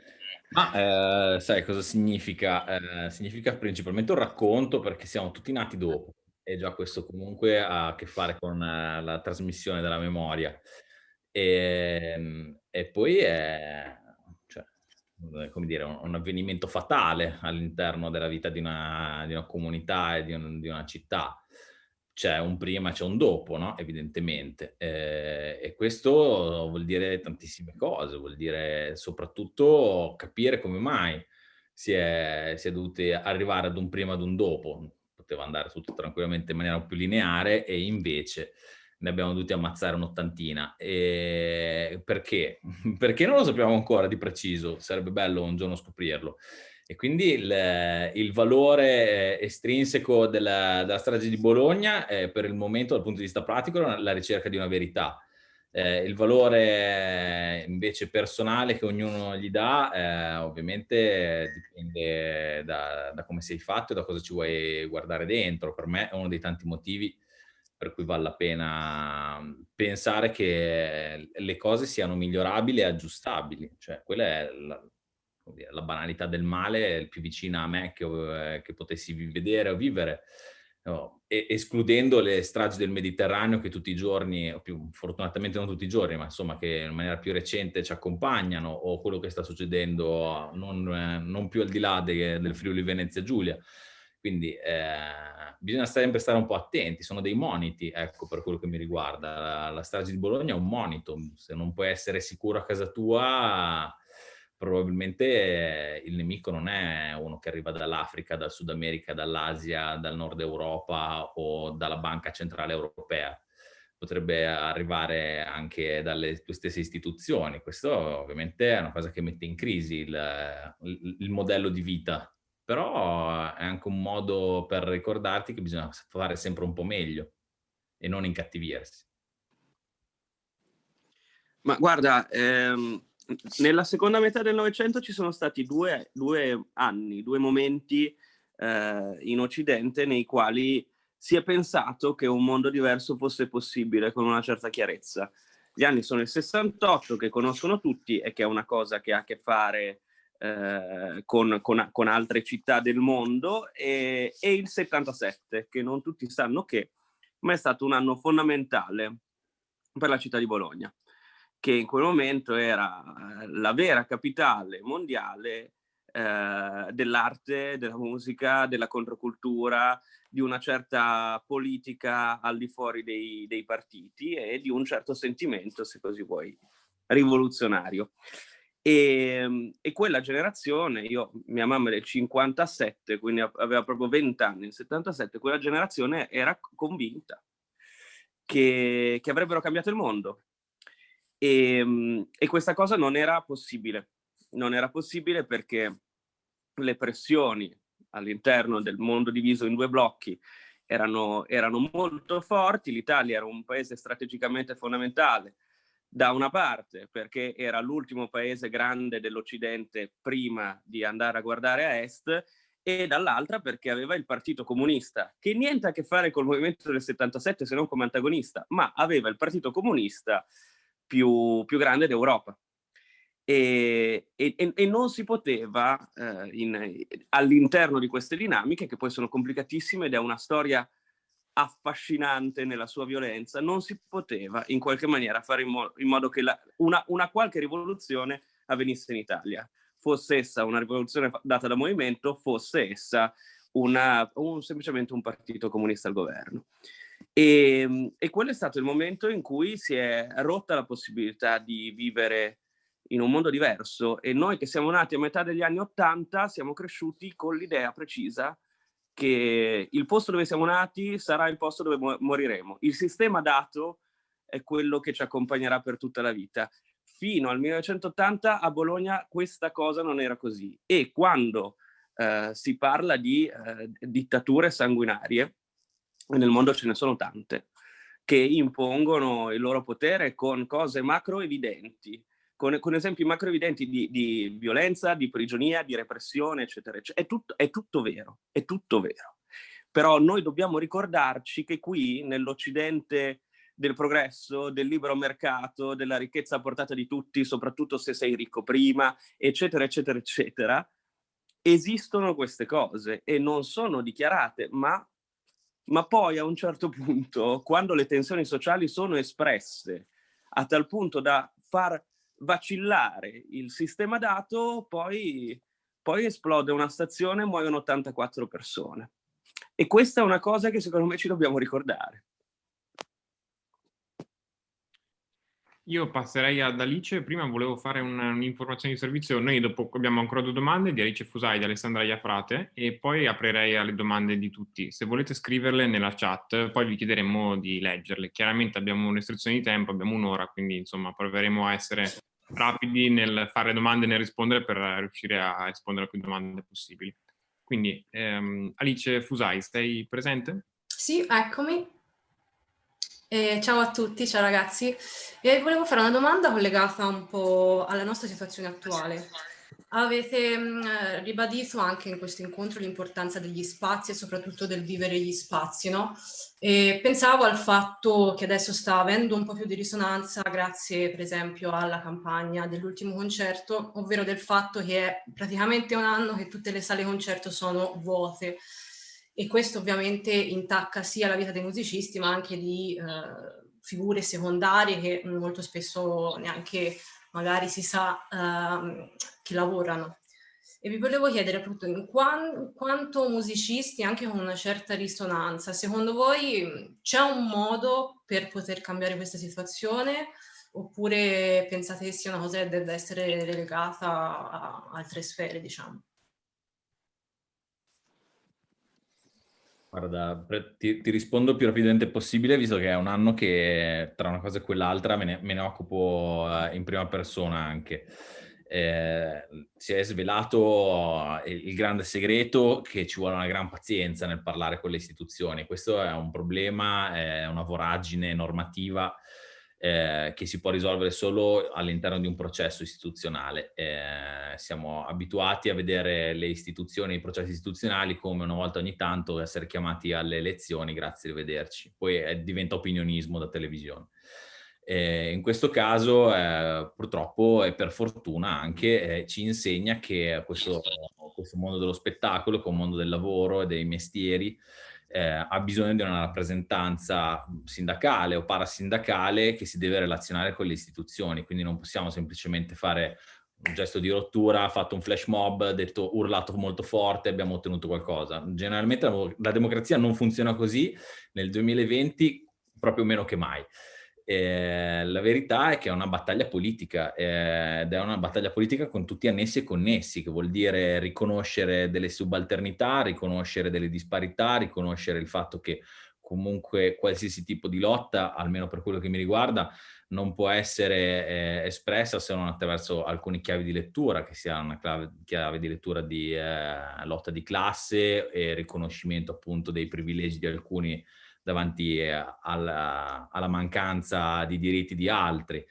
ma eh, sai cosa significa? Eh, significa principalmente un racconto perché siamo tutti nati dopo e già questo comunque ha a che fare con uh, la trasmissione della memoria. E, ehm, e poi è cioè, come dire, un, un avvenimento fatale all'interno della vita di una, di una comunità e di, un, di una città c'è un prima, c'è un dopo, no? evidentemente. Eh, e questo vuol dire tantissime cose, vuol dire soprattutto capire come mai si è, si è dovuti arrivare ad un prima ad un dopo. Poteva andare tutto tranquillamente in maniera più lineare e invece ne abbiamo dovuti ammazzare un'ottantina. Perché? Perché non lo sappiamo ancora di preciso, sarebbe bello un giorno scoprirlo. E quindi il, il valore estrinseco della, della, strage di Bologna è per il momento dal punto di vista pratico la ricerca di una verità. Eh, il valore invece personale che ognuno gli dà eh, ovviamente dipende da, da, come sei fatto e da cosa ci vuoi guardare dentro. Per me è uno dei tanti motivi per cui vale la pena pensare che le cose siano migliorabili e aggiustabili. Cioè, quella è la, la banalità del male più vicina a me che, eh, che potessi vedere o vivere, no, e, escludendo le stragi del Mediterraneo che tutti i giorni, o più fortunatamente non tutti i giorni, ma insomma che in maniera più recente ci accompagnano, o quello che sta succedendo non, non più al di là de, del Friuli Venezia Giulia. Quindi eh, bisogna sempre stare un po' attenti, sono dei moniti, ecco, per quello che mi riguarda. La, la strage di Bologna è un monito, se non puoi essere sicuro a casa tua, probabilmente il nemico non è uno che arriva dall'Africa, dal Sud America, dall'Asia, dal Nord Europa o dalla Banca Centrale Europea. Potrebbe arrivare anche dalle tue stesse istituzioni. Questo ovviamente è una cosa che mette in crisi il, il, il modello di vita, però è anche un modo per ricordarti che bisogna fare sempre un po' meglio e non incattivirsi. Ma guarda, ehm, nella seconda metà del Novecento ci sono stati due, due anni, due momenti eh, in Occidente nei quali si è pensato che un mondo diverso fosse possibile con una certa chiarezza. Gli anni sono il 68, che conoscono tutti e che è una cosa che ha a che fare eh, con, con, con, altre città del mondo, e, e il 77, che non tutti sanno che, ma è stato un anno fondamentale per la città di Bologna che in quel momento era eh, la vera capitale mondiale eh, dell'arte, della musica, della controcultura, di una certa politica al di fuori dei, dei partiti e di un certo sentimento, se così vuoi, rivoluzionario. E, ehm, e, quella generazione, io, mia mamma è del 57, quindi aveva proprio 20 anni, nel 77, quella generazione era convinta che, che avrebbero cambiato il mondo, e, ehm, e questa cosa non era possibile. Non era possibile perché le pressioni all'interno del mondo diviso in due blocchi erano, erano molto forti. L'Italia era un paese strategicamente fondamentale da una parte perché era l'ultimo paese grande dell'Occidente prima di andare a guardare a est e dall'altra perché aveva il Partito Comunista, che niente a che fare col movimento del 77 se non come antagonista, ma aveva il Partito Comunista più, più grande d'Europa. E, e, e, non si poteva eh, all'interno di queste dinamiche, che poi sono complicatissime ed è una storia affascinante nella sua violenza, non si poteva in qualche maniera fare in, mo in modo che la, una, una, qualche rivoluzione avvenisse in Italia, fosse essa una rivoluzione data da movimento, fosse essa una, un, semplicemente un partito comunista al governo. E, ehm, e quello è stato il momento in cui si è rotta la possibilità di vivere in un mondo diverso e noi che siamo nati a metà degli anni Ottanta siamo cresciuti con l'idea precisa che il posto dove siamo nati sarà il posto dove moriremo. Il sistema dato è quello che ci accompagnerà per tutta la vita. Fino al 1980 a Bologna questa cosa non era così e quando eh, si parla di eh, dittature sanguinarie, nel mondo ce ne sono tante, che impongono il loro potere con cose macro evidenti, con, con esempi macro evidenti di, di, violenza, di prigionia, di repressione, eccetera, eccetera. È tutto, è tutto vero, è tutto vero. Però noi dobbiamo ricordarci che qui, nell'Occidente del progresso, del libero mercato, della ricchezza a portata di tutti, soprattutto se sei ricco prima, eccetera, eccetera, eccetera, esistono queste cose e non sono dichiarate, ma ma poi a un certo punto, quando le tensioni sociali sono espresse a tal punto da far vacillare il sistema dato, poi, poi esplode una stazione e muoiono 84 persone. E questa è una cosa che secondo me ci dobbiamo ricordare. Io passerei ad Alice, prima volevo fare un'informazione di servizio, noi dopo abbiamo ancora due domande di Alice Fusai e di Alessandra Iafrate e poi aprirei alle domande di tutti. Se volete scriverle nella chat, poi vi chiederemo di leggerle. Chiaramente abbiamo un'estrizione di tempo, abbiamo un'ora, quindi insomma proveremo a essere rapidi nel fare domande e nel rispondere per riuscire a rispondere a più domande possibili. Quindi ehm, Alice Fusai, sei presente? Sì, eccomi. Eh, ciao a tutti, ciao ragazzi. Eh, volevo fare una domanda collegata un po' alla nostra situazione attuale. Avete mh, mm, ribadito anche in questo incontro l'importanza degli spazi e soprattutto del vivere gli spazi, no? E pensavo al fatto che adesso sta avendo un po' più di risonanza grazie per esempio alla campagna dell'ultimo concerto, ovvero del fatto che è praticamente un anno che tutte le sale concerto sono vuote e questo ovviamente intacca sia la vita dei musicisti ma anche di eh, figure secondarie che molto spesso neanche magari si sa eh, che lavorano. E vi volevo chiedere appunto in quan, quanto musicisti, anche con una certa risonanza, secondo voi c'è un modo per poter cambiare questa situazione oppure pensate che sia una cosa che debba essere relegata a altre sfere, diciamo? Guarda, ti, ti, rispondo più rapidamente possibile, visto che è un anno che tra una cosa e quell'altra me ne, me ne occupo uh, in prima persona anche. Eh, si è svelato il, il grande segreto che ci vuole una gran pazienza nel parlare con le istituzioni. Questo è un problema, è una voragine normativa eh, che si può risolvere solo all'interno di un processo istituzionale. Eh, siamo abituati a vedere le istituzioni, i processi istituzionali come una volta ogni tanto essere chiamati alle elezioni, grazie, arrivederci. Poi eh, diventa opinionismo da televisione. Eh, in questo caso eh, purtroppo e per fortuna anche eh, ci insegna che questo, questo mondo dello spettacolo, come mondo del lavoro e dei mestieri, eh, ha bisogno di una rappresentanza sindacale o parasindacale che si deve relazionare con le istituzioni, quindi non possiamo semplicemente fare un gesto di rottura, fatto un flash mob, detto urlato molto forte, abbiamo ottenuto qualcosa. Generalmente la, la democrazia non funziona così, nel 2020 proprio meno che mai. Eh, la verità è che è una battaglia politica eh, ed è una battaglia politica con tutti annessi e connessi, che vuol dire riconoscere delle subalternità, riconoscere delle disparità, riconoscere il fatto che comunque qualsiasi tipo di lotta, almeno per quello che mi riguarda, non può essere eh, espressa se non attraverso alcune chiavi di lettura, che sia una chiave, chiave di lettura di eh, lotta di classe e riconoscimento appunto dei privilegi di alcuni davanti eh, alla, alla mancanza di diritti di altri.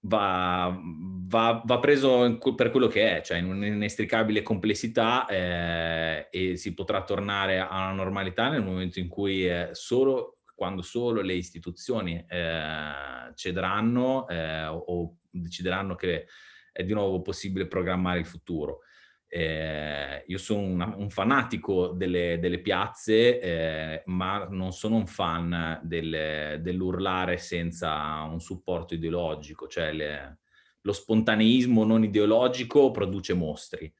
Va, va, va, preso per quello che è, cioè in un'inestricabile complessità eh, e si potrà tornare alla normalità nel momento in cui eh, solo, quando solo le istituzioni eh, cederanno eh, o decideranno che è di nuovo possibile programmare il futuro. Eh, io sono una, un fanatico delle, delle piazze, eh, ma non sono un fan del, dell'urlare senza un supporto ideologico, cioè le, lo spontaneismo non ideologico produce mostri.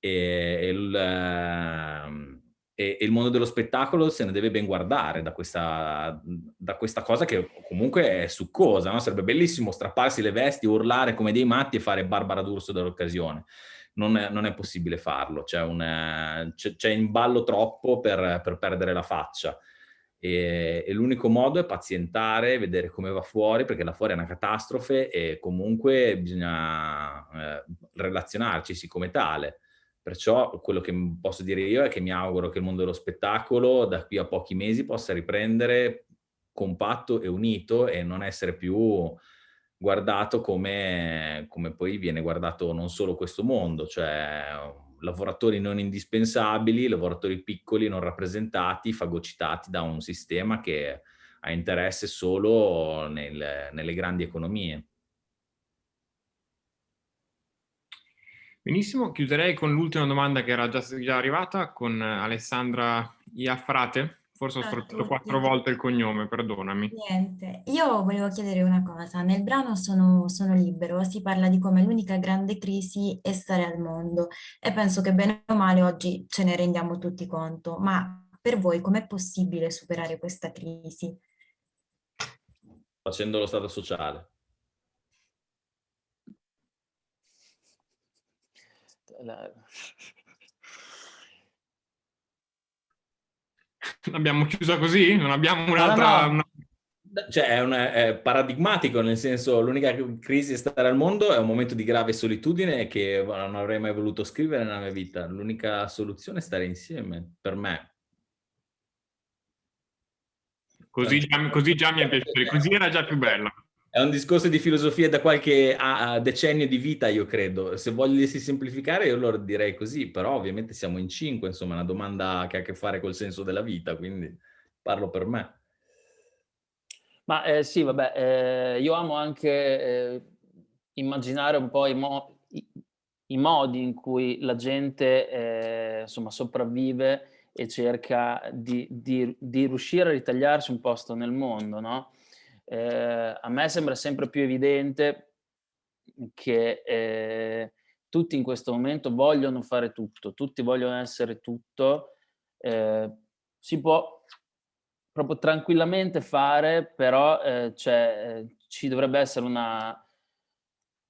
E, il, ehm, e, il mondo dello spettacolo se ne deve ben guardare da questa, da questa cosa che comunque è succosa, no? sarebbe bellissimo strapparsi le vesti, urlare come dei matti e fare Barbara D'Urso dell'occasione non è, non è possibile farlo, c'è in ballo troppo per, per perdere la faccia. e, e l'unico modo è pazientare, vedere come va fuori, perché là fuori è una catastrofe e comunque bisogna eh, relazionarci come tale. Perciò quello che posso dire io è che mi auguro che il mondo dello spettacolo da qui a pochi mesi possa riprendere compatto e unito e non essere più guardato come, come poi viene guardato non solo questo mondo, cioè lavoratori non indispensabili, lavoratori piccoli non rappresentati, fagocitati da un sistema che ha interesse solo nel, nelle grandi economie. Benissimo, chiuderei con l'ultima domanda che era già, già arrivata con Alessandra Iafrate. Forse ho sfruttato quattro volte il cognome, perdonami. Niente, io volevo chiedere una cosa. Nel brano sono, sono libero, si parla di come l'unica grande crisi è stare al mondo e penso che bene o male oggi ce ne rendiamo tutti conto, ma per voi com'è possibile superare questa crisi? Facendo lo stato sociale. La... L'abbiamo chiusa così? Non abbiamo un'altra... No, no, no. Cioè è, un, è, paradigmatico, nel senso l'unica crisi stare al mondo è un momento di grave solitudine che non avrei mai voluto scrivere nella mia vita. L'unica soluzione è stare insieme, per me. Così già, così già mi è piaciuto, così era già più bella. È un discorso di filosofia da qualche a, a decennio di vita, io credo. Se vogliono semplificare, io lo direi così, però ovviamente siamo in cinque, insomma, è una domanda che ha a che fare col senso della vita, quindi parlo per me. Ma eh, sì, vabbè, eh, io amo anche eh, immaginare un po' i, mo i, i, modi in cui la gente, eh, insomma, sopravvive e cerca di, di, di riuscire a ritagliarsi un posto nel mondo, no? Eh, a me sembra sempre più evidente che eh, tutti in questo momento vogliono fare tutto, tutti vogliono essere tutto, eh, si può proprio tranquillamente fare, però eh, cioè, ci dovrebbe essere una,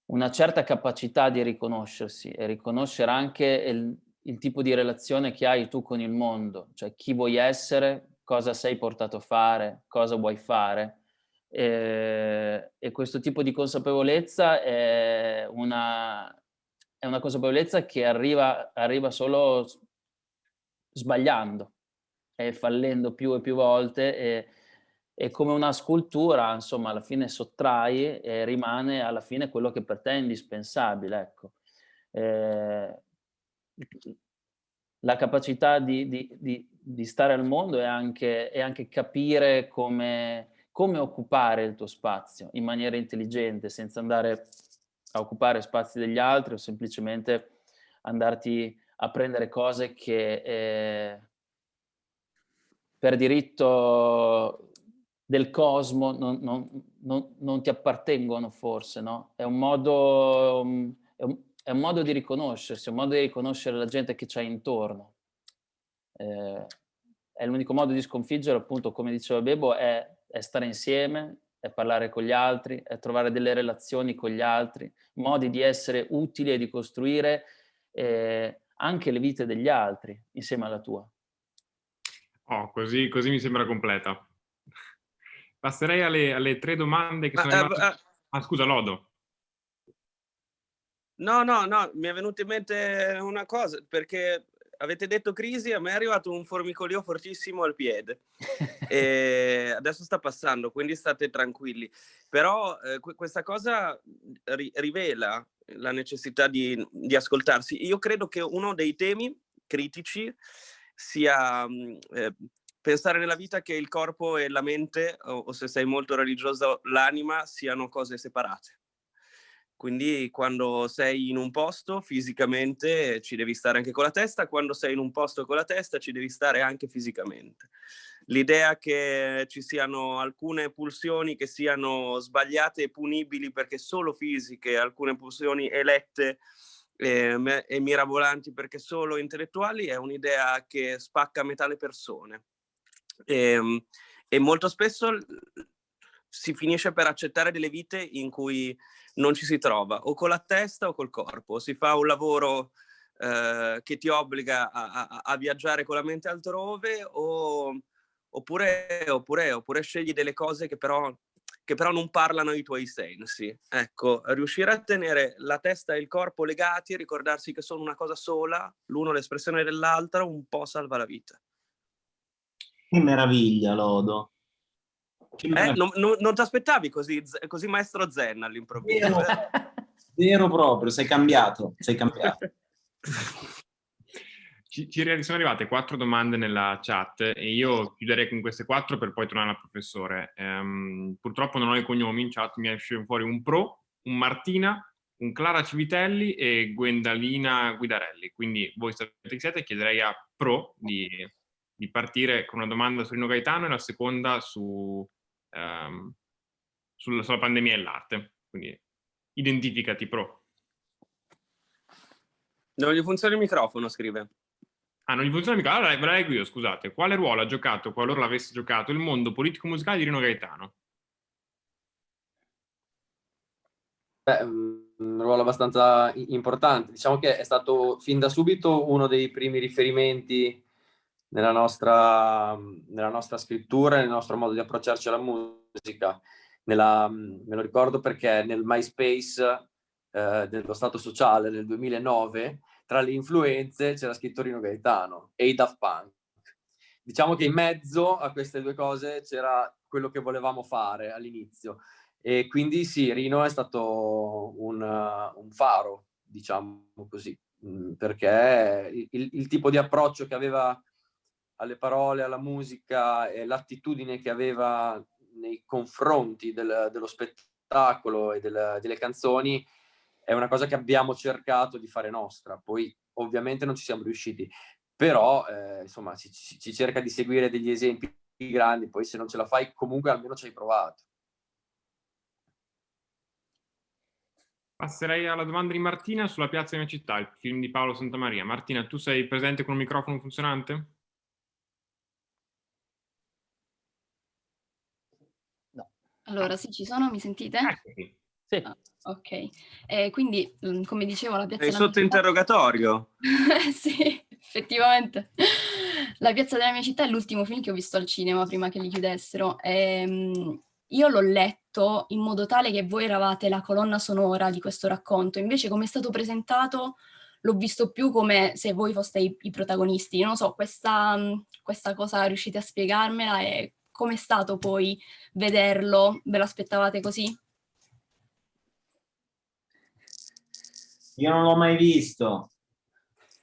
una certa capacità di riconoscersi e riconoscere anche il, il tipo di relazione che hai tu con il mondo, cioè chi vuoi essere, cosa sei portato a fare, cosa vuoi fare e, ehm, e questo tipo di consapevolezza è una, è una consapevolezza che arriva, arriva solo sbagliando e fallendo più e più volte e, e come una scultura, insomma, alla fine sottrai e rimane alla fine quello che per te è indispensabile, ecco. Eh, la capacità di, di, di, di, stare al mondo è anche, è anche capire come, come occupare il tuo spazio in maniera intelligente, senza andare a occupare spazi degli altri o semplicemente andarti a prendere cose che eh, per diritto del cosmo non, non, non, non, ti appartengono forse, no? È un, modo, è, un, è un modo di riconoscersi, è un modo di riconoscere la gente che c'hai intorno. Eh, è l'unico modo di sconfiggere, appunto, come diceva Bebo, è è stare insieme, è parlare con gli altri, è trovare delle relazioni con gli altri, modi di essere utili e di costruire eh, anche le vite degli altri insieme alla tua. Oh, così, così mi sembra completa. Passerei alle, alle tre domande che sono arrivate... Uh, uh, ah, scusa, Lodo. No, no, no, mi è venuta in mente una cosa, perché avete detto crisi, a me è arrivato un formicolio fortissimo al piede. adesso sta passando, quindi state tranquilli. Però eh, questa cosa ri rivela la necessità di, di, ascoltarsi. Io credo che uno dei temi critici sia mm, eh, pensare nella vita che il corpo e la mente, o, o se sei molto religioso, l'anima, siano cose separate. Quindi quando sei in un posto fisicamente ci devi stare anche con la testa, quando sei in un posto con la testa ci devi stare anche fisicamente. L'idea che ci siano alcune pulsioni che siano sbagliate e punibili perché solo fisiche, alcune pulsioni elette eh, e mirabolanti perché solo intellettuali è un'idea che spacca metà le persone. E, ehm, e molto spesso si finisce per accettare delle vite in cui non ci si trova o con la testa o col corpo, si fa un lavoro eh, che ti obbliga a, a, a, viaggiare con la mente altrove o, oppure, oppure, oppure scegli delle cose che però, che però non parlano ai tuoi sensi. Ecco, riuscire a tenere la testa e il corpo legati e ricordarsi che sono una cosa sola, l'uno l'espressione dell'altra, un po' salva la vita. Che meraviglia, Lodo. Eh, non, non, non ti aspettavi così, così maestro zen all'improvviso? Vero, vero proprio, sei cambiato, sei cambiato. Ci, ci, sono arrivate quattro domande nella chat e io chiuderei con queste quattro per poi tornare al professore. Um, purtroppo non ho i cognomi in chat, mi esce fuori un Pro, un Martina, un Clara Civitelli e Gwendalina Guidarelli. Quindi voi sapete chi siete, chiederei a Pro di, di, partire con una domanda su Rino Gaetano e la seconda su, um, sulla, sulla pandemia e l'arte. Quindi identificati Pro. Non gli funziona il microfono, scrive. Ah, non gli funziona mica. Allora ve la leggo io, scusate. Quale ruolo ha giocato, qualora l'avesse giocato, il mondo politico-musicale di Rino Gaetano? Beh, un ruolo abbastanza importante. Diciamo che è stato fin da subito uno dei primi riferimenti nella nostra, nella nostra scrittura, nel nostro modo di approcciarci alla musica. Nella, me lo ricordo perché nel MySpace eh, dello Stato Sociale nel 2009 tra le influenze c'era scritto Rino Gaetano e i Daft Punk. Diciamo che in mezzo a queste due cose c'era quello che volevamo fare all'inizio. E quindi sì, Rino è stato un, un faro, diciamo così, mm, perché il, il, tipo di approccio che aveva alle parole, alla musica e l'attitudine che aveva nei confronti del, dello spettacolo e del, delle canzoni è una cosa che abbiamo cercato di fare nostra, poi ovviamente non ci siamo riusciti, però eh, insomma ci, ci, cerca di seguire degli esempi grandi, poi se non ce la fai comunque almeno ci hai provato. Passerei alla domanda di Martina sulla Piazza della mia città, il film di Paolo Santamaria. Martina, tu sei presente con un microfono funzionante? Allora, sì, ci sono, mi sentite? Eccoci. Sì. Ah, ok, eh, quindi mm, come dicevo la piazza... Sei sotto città... interrogatorio? sì, effettivamente. La piazza della mia città è l'ultimo film che ho visto al cinema prima che li chiudessero. E, um, io l'ho letto in modo tale che voi eravate la colonna sonora di questo racconto, invece come è stato presentato l'ho visto più come se voi foste i, i protagonisti. Non so, questa, mm, questa cosa riuscite a spiegarmela e com'è stato poi vederlo? Ve l'aspettavate così? Io non l'ho mai visto.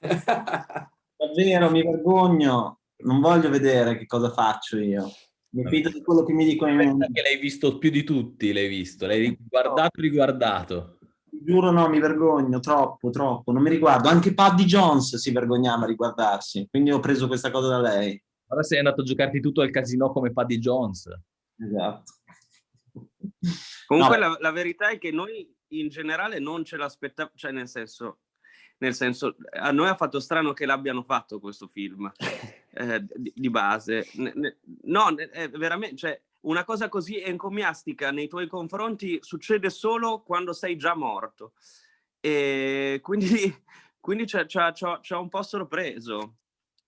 Davvero, mi vergogno. Non voglio vedere che cosa faccio io. Mi fido di quello che mi dicono i miei che l'hai visto più di tutti, l'hai visto. L'hai guardato riguardato. Giuro no, mi vergogno, troppo, troppo. Non mi riguardo. Anche Paddy Jones si vergognava a riguardarsi. Quindi ho preso questa cosa da lei. Ora sei andato a giocarti tutto al casino come Paddy Jones. Esatto. Comunque no. la, la verità è che noi in generale non ce l'aspettavamo, cioè nel senso, nel senso, a noi ha fatto strano che l'abbiano fatto questo film eh, di, di, base. no, è veramente, cioè, una cosa così encomiastica nei tuoi confronti succede solo quando sei già morto. E quindi, quindi ci ha un po' sorpreso.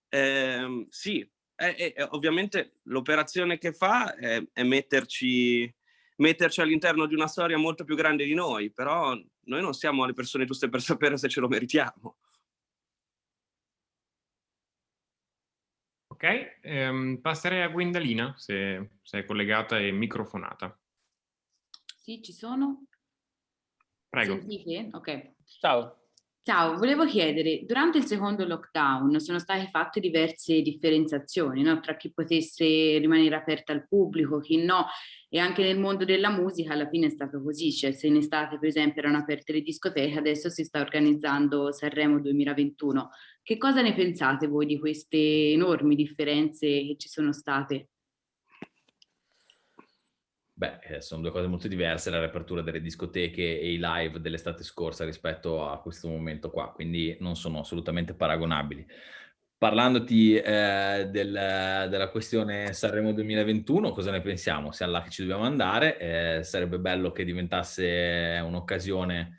Eh, sì, è, è, ovviamente l'operazione che fa è, è metterci metterci all'interno di una storia molto più grande di noi, però noi non siamo le persone giuste per sapere se ce lo meritiamo. Ok, ehm, passerei a Gwendalina, se, se è collegata e microfonata. Sì, ci sono. Prego. Sentite? Ok. Ciao. Ciao, volevo chiedere, durante il secondo lockdown sono state fatte diverse differenziazioni no? tra chi potesse rimanere aperto al pubblico, chi no, e anche nel mondo della musica alla fine è stato così, cioè se in estate per esempio erano aperte le discoteche, adesso si sta organizzando Sanremo 2021. Che cosa ne pensate voi di queste enormi differenze che ci sono state? Beh, eh, sono due cose molto diverse, la riapertura delle discoteche e i live dell'estate scorsa rispetto a questo momento qua, quindi non sono assolutamente paragonabili. Parlandoti eh, del, della questione Sanremo 2021, cosa ne pensiamo? Siamo là che ci dobbiamo andare, eh, sarebbe bello che diventasse un'occasione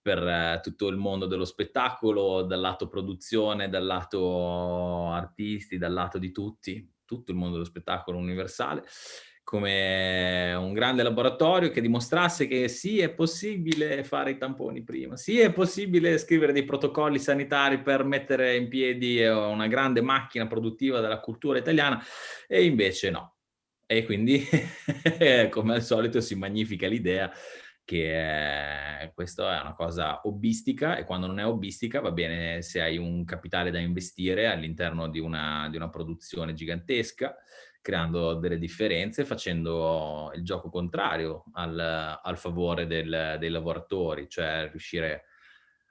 per eh, tutto il mondo dello spettacolo, dal lato produzione, dal lato artisti, dal lato di tutti, tutto il mondo dello spettacolo universale, come un grande laboratorio che dimostrasse che sì, è possibile fare i tamponi prima, sì, è possibile scrivere dei protocolli sanitari per mettere in piedi eh, una grande macchina produttiva della cultura italiana, e invece no. E quindi, come al solito, si magnifica l'idea che eh, questa è una cosa hobbistica e quando non è hobbistica va bene se hai un capitale da investire all'interno di di una produzione gigantesca, creando delle differenze, facendo il gioco contrario al, al favore del, dei lavoratori, cioè riuscire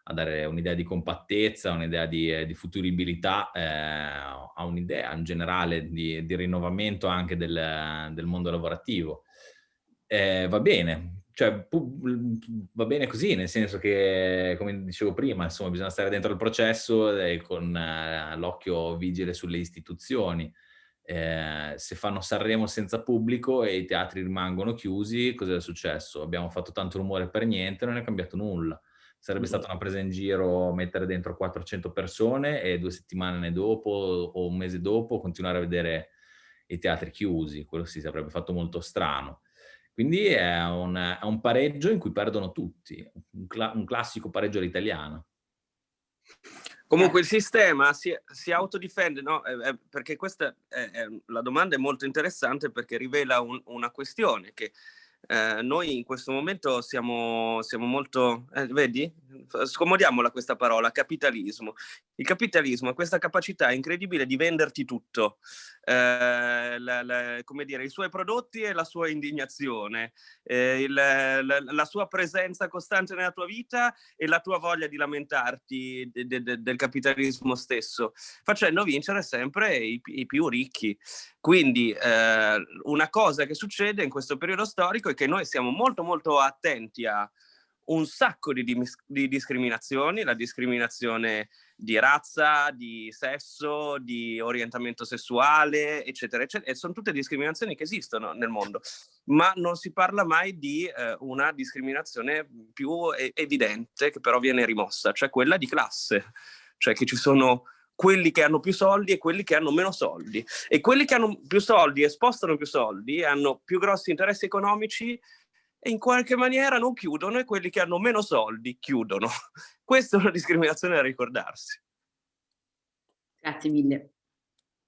a dare un'idea di compattezza, un'idea di, di, futuribilità, eh, a un'idea in generale di, di rinnovamento anche del, del mondo lavorativo. Eh, va bene, cioè va bene così, nel senso che, come dicevo prima, insomma, bisogna stare dentro il processo e con eh, l'occhio vigile sulle istituzioni eh, se fanno Sanremo senza pubblico e i teatri rimangono chiusi, cosa è successo? Abbiamo fatto tanto rumore per niente, non è cambiato nulla. Sarebbe stata una presa in giro mettere dentro 400 persone e due settimane dopo o un mese dopo continuare a vedere i teatri chiusi. Quello si sarebbe fatto molto strano. Quindi è un, è un pareggio in cui perdono tutti, un, cla un classico pareggio all'italiana. Comunque il sistema si, si autodifende, no? Eh, eh, perché questa è, è, la domanda è molto interessante perché rivela un, una questione che eh, noi in questo momento siamo, siamo molto, eh, vedi? Scomodiamola questa parola, capitalismo. Il capitalismo ha questa capacità incredibile di venderti tutto, eh, la, la, come dire, i suoi prodotti e la sua indignazione, eh, il, la, la, sua presenza costante nella tua vita e la tua voglia di lamentarti de, de, de, del capitalismo stesso, facendo vincere sempre i, i più ricchi. Quindi eh, una cosa che succede in questo periodo storico è che noi siamo molto molto attenti a un sacco di, di discriminazioni, la discriminazione di razza, di sesso, di orientamento sessuale, eccetera, eccetera. E sono tutte discriminazioni che esistono nel mondo, ma non si parla mai di eh, una discriminazione più evidente che però viene rimossa, cioè quella di classe, cioè che ci sono quelli che hanno più soldi e quelli che hanno meno soldi. E quelli che hanno più soldi e spostano più soldi, hanno più grossi interessi economici e in qualche maniera non chiudono e quelli che hanno meno soldi chiudono. Questa è una discriminazione da ricordarsi. Grazie mille.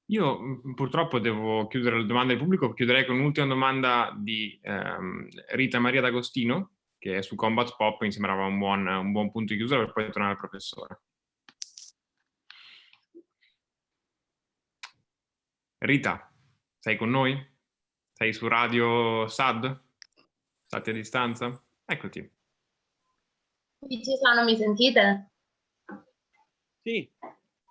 Io purtroppo devo chiudere la domanda del pubblico, chiuderei con un'ultima domanda di ehm, Rita Maria D'Agostino, che è su Combat Pop, mi sembrava un buon, un buon punto di chiusura per poi tornare al professore. Rita, sei con noi? Sei su Radio SAD? Stati a distanza? Eccoti. Qui ci sono, mi sentite? Sì.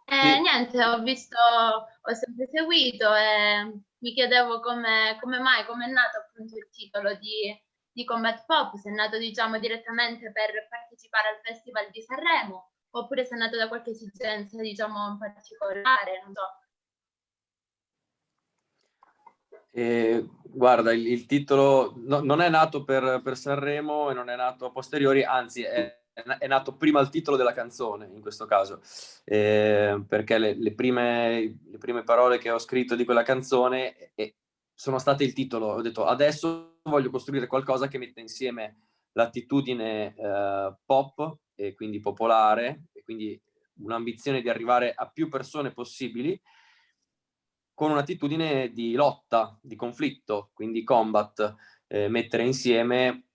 Eh, sì. Niente, ho visto, ho sempre seguito e mi chiedevo come, come mai, come è nato appunto il titolo di, di Combat Pop, se è nato diciamo direttamente per partecipare al Festival di Sanremo oppure se è nato da qualche esigenza diciamo in particolare, non so. Eh, guarda, il, il titolo no, non è nato per, per, Sanremo e non è nato a posteriori, anzi è, è, nato prima il titolo della canzone in questo caso, eh, perché le, le, prime, le, prime, parole che ho scritto di quella canzone sono state il titolo. Ho detto adesso voglio costruire qualcosa che metta insieme l'attitudine eh, pop e quindi popolare, e quindi un'ambizione di arrivare a più persone possibili, con un'attitudine di lotta, di conflitto, quindi combat, eh, mettere insieme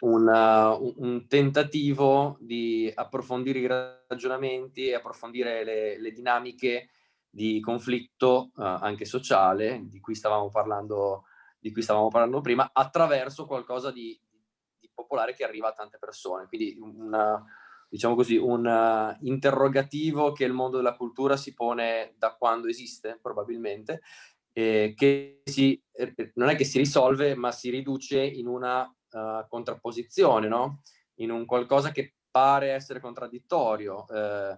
un, uh, un, tentativo di approfondire i ragionamenti e approfondire le, le dinamiche di conflitto uh, anche sociale, di cui parlando, di cui stavamo parlando prima, attraverso qualcosa di, di popolare che arriva a tante persone. Quindi una, diciamo così, un uh, interrogativo che il mondo della cultura si pone da quando esiste, probabilmente, eh, che si, eh, non è che si risolve, ma si riduce in una uh, contrapposizione, no? in un qualcosa che pare essere contraddittorio, eh,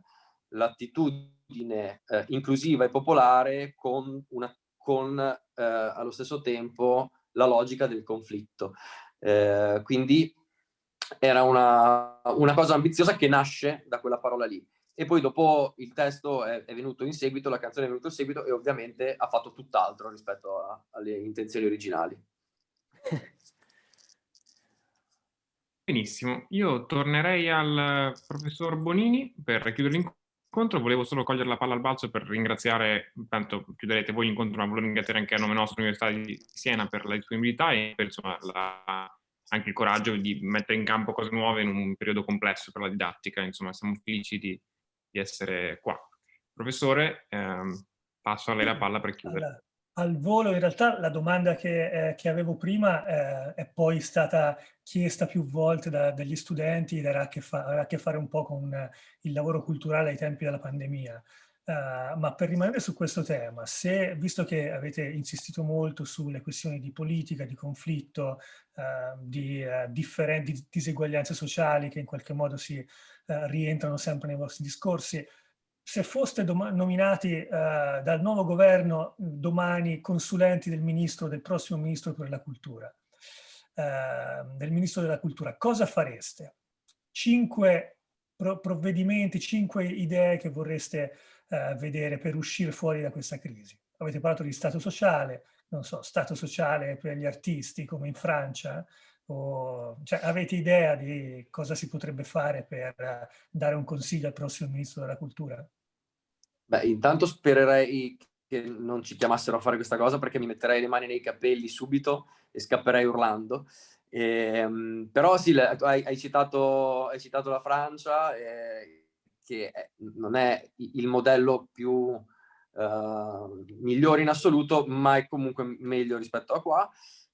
l'attitudine inclusiva e popolare con, una, con allo stesso tempo la logica del conflitto. quindi era una, una, cosa ambiziosa che nasce da quella parola lì. e poi dopo il testo è, è, venuto in seguito, la canzone è venuta in seguito e ovviamente ha fatto tutt'altro rispetto a, alle intenzioni originali. Benissimo, io tornerei al professor Bonini per chiudere l'incontro, volevo solo cogliere la palla al balzo per ringraziare, tanto chiuderete voi l'incontro, ma volevo ringraziare anche a nome nostro l'Università di Siena per la disponibilità e per insomma, la, anche il coraggio di mettere in campo cose nuove in un periodo complesso per la didattica, insomma siamo felici di, di essere qua. Professore, ehm, passo a lei la palla per chiudere al volo, in realtà la domanda che, eh, che avevo prima eh, è poi stata chiesta più volte da, dagli studenti ed era a che, fare un po' con il lavoro culturale ai tempi della pandemia. Uh, ma per rimanere su questo tema, se, visto che avete insistito molto sulle questioni di politica, di conflitto, uh, di uh, differenti diseguaglianze sociali che in qualche modo si rientrano sempre nei vostri discorsi, se foste nominati eh, dal nuovo governo domani consulenti del ministro, del prossimo ministro per la cultura, eh, del ministro della cultura, cosa fareste? Cinque pro provvedimenti, cinque idee che vorreste eh, vedere per uscire fuori da questa crisi. Avete parlato di stato sociale, non so, stato sociale per gli artisti come in Francia, o, cioè, avete idea di cosa si potrebbe fare per uh, dare un consiglio al prossimo ministro della cultura? Beh, intanto spererei che non ci chiamassero a fare questa cosa perché mi metterei le mani nei capelli subito e scapperei urlando. E, ehm, però sì, hai, hai, citato, hai, citato, la Francia, eh, che non è il modello più uh, migliore in assoluto, ma è comunque meglio rispetto a qua.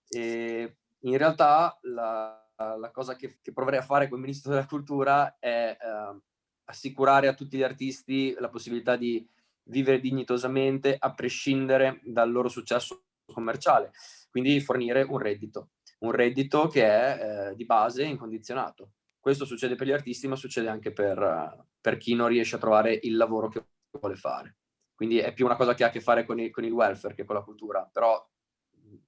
E in realtà la, la cosa che, che, proverei a fare come Ministro della Cultura è uh, assicurare a tutti gli artisti la possibilità di vivere dignitosamente a prescindere dal loro successo commerciale, quindi fornire un reddito, un reddito che è eh, di base incondizionato. Questo succede per gli artisti, ma succede anche per, per, chi non riesce a trovare il lavoro che vuole fare. Quindi è più una cosa che ha a che fare con il, con il welfare che con la cultura, però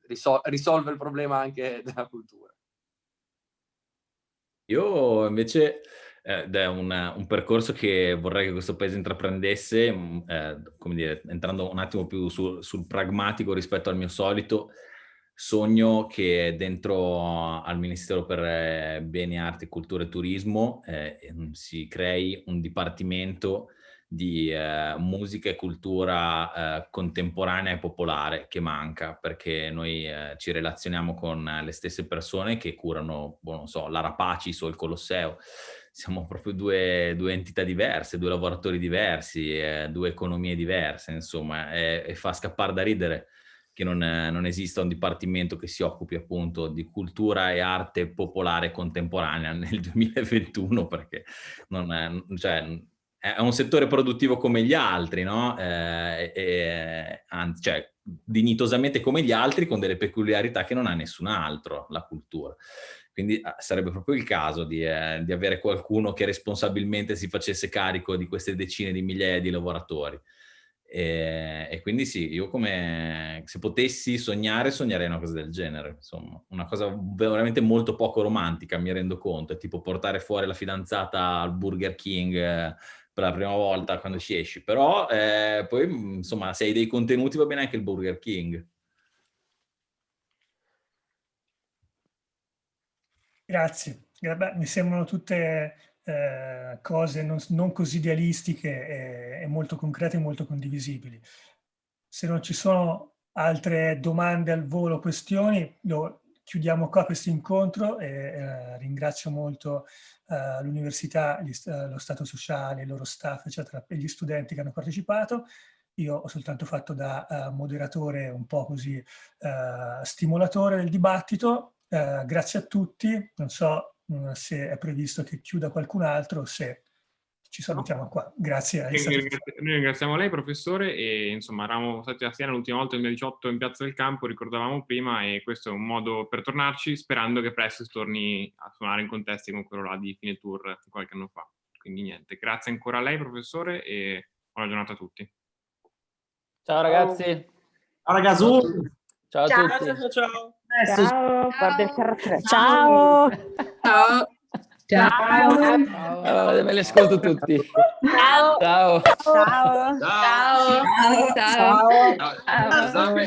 risol risolve il problema anche della cultura. Io invece ed è una, un percorso che vorrei che questo paese intraprendesse, eh, come dire, entrando un attimo più su, sul pragmatico rispetto al mio solito, sogno che dentro al Ministero per eh, Beni, Arti, Cultura e Turismo eh, si crei un dipartimento di eh, musica e cultura eh, contemporanea e popolare che manca perché noi eh, ci relazioniamo con le stesse persone che curano, boh, non so, l'Arapacis o il Colosseo. Siamo proprio due, due, entità diverse, due lavoratori diversi, eh, due economie diverse, insomma, e, e fa scappare da ridere che non, non, esista un dipartimento che si occupi appunto di cultura e arte popolare contemporanea nel 2021, perché non è, cioè, è un settore produttivo come gli altri, no? Eh, e, anzi, cioè, dignitosamente come gli altri, con delle peculiarità che non ha nessun altro, la cultura. Quindi ah, sarebbe proprio il caso di, eh, di, avere qualcuno che responsabilmente si facesse carico di queste decine di migliaia di lavoratori. E, e, quindi sì, io come se potessi sognare, sognerei una cosa del genere, insomma, una cosa veramente molto poco romantica, mi rendo conto, è tipo portare fuori la fidanzata al Burger King eh, per la prima volta quando ci esci, però eh, poi insomma se hai dei contenuti va bene anche il Burger King. Grazie. Beh, mi sembrano tutte eh, cose non, non, così idealistiche e, e, molto concrete e molto condivisibili. Se non ci sono altre domande al volo, questioni, lo chiudiamo qua questo incontro e eh, ringrazio molto eh, l'università, eh, lo Stato sociale, il loro staff, eccetera, e gli studenti che hanno partecipato. Io ho soltanto fatto da uh, moderatore un po' così uh, stimolatore del dibattito eh, grazie a tutti, non so se è previsto che chiuda qualcun altro se ci salutiamo qua. Grazie. Noi ringraziamo lei professore e insomma eravamo stati a Siena l'ultima volta nel 2018 in Piazza del Campo, ricordavamo prima e questo è un modo per tornarci sperando che presto si torni a suonare in contesti come quello là di fine tour qualche anno fa. Quindi niente, grazie ancora a lei professore e buona giornata a tutti. Ciao ragazzi. Ciao ragazzi. Ciao a ciao, tutti. Ciao, ciao, ciao. Ciao, guarda il carattere. Ciao. Ciao. Ciao. Allora, me li ascolto tutti. Ciao. Ciao. Ciao. Ciao. Ciao. Ciao. Ciao. Ciao.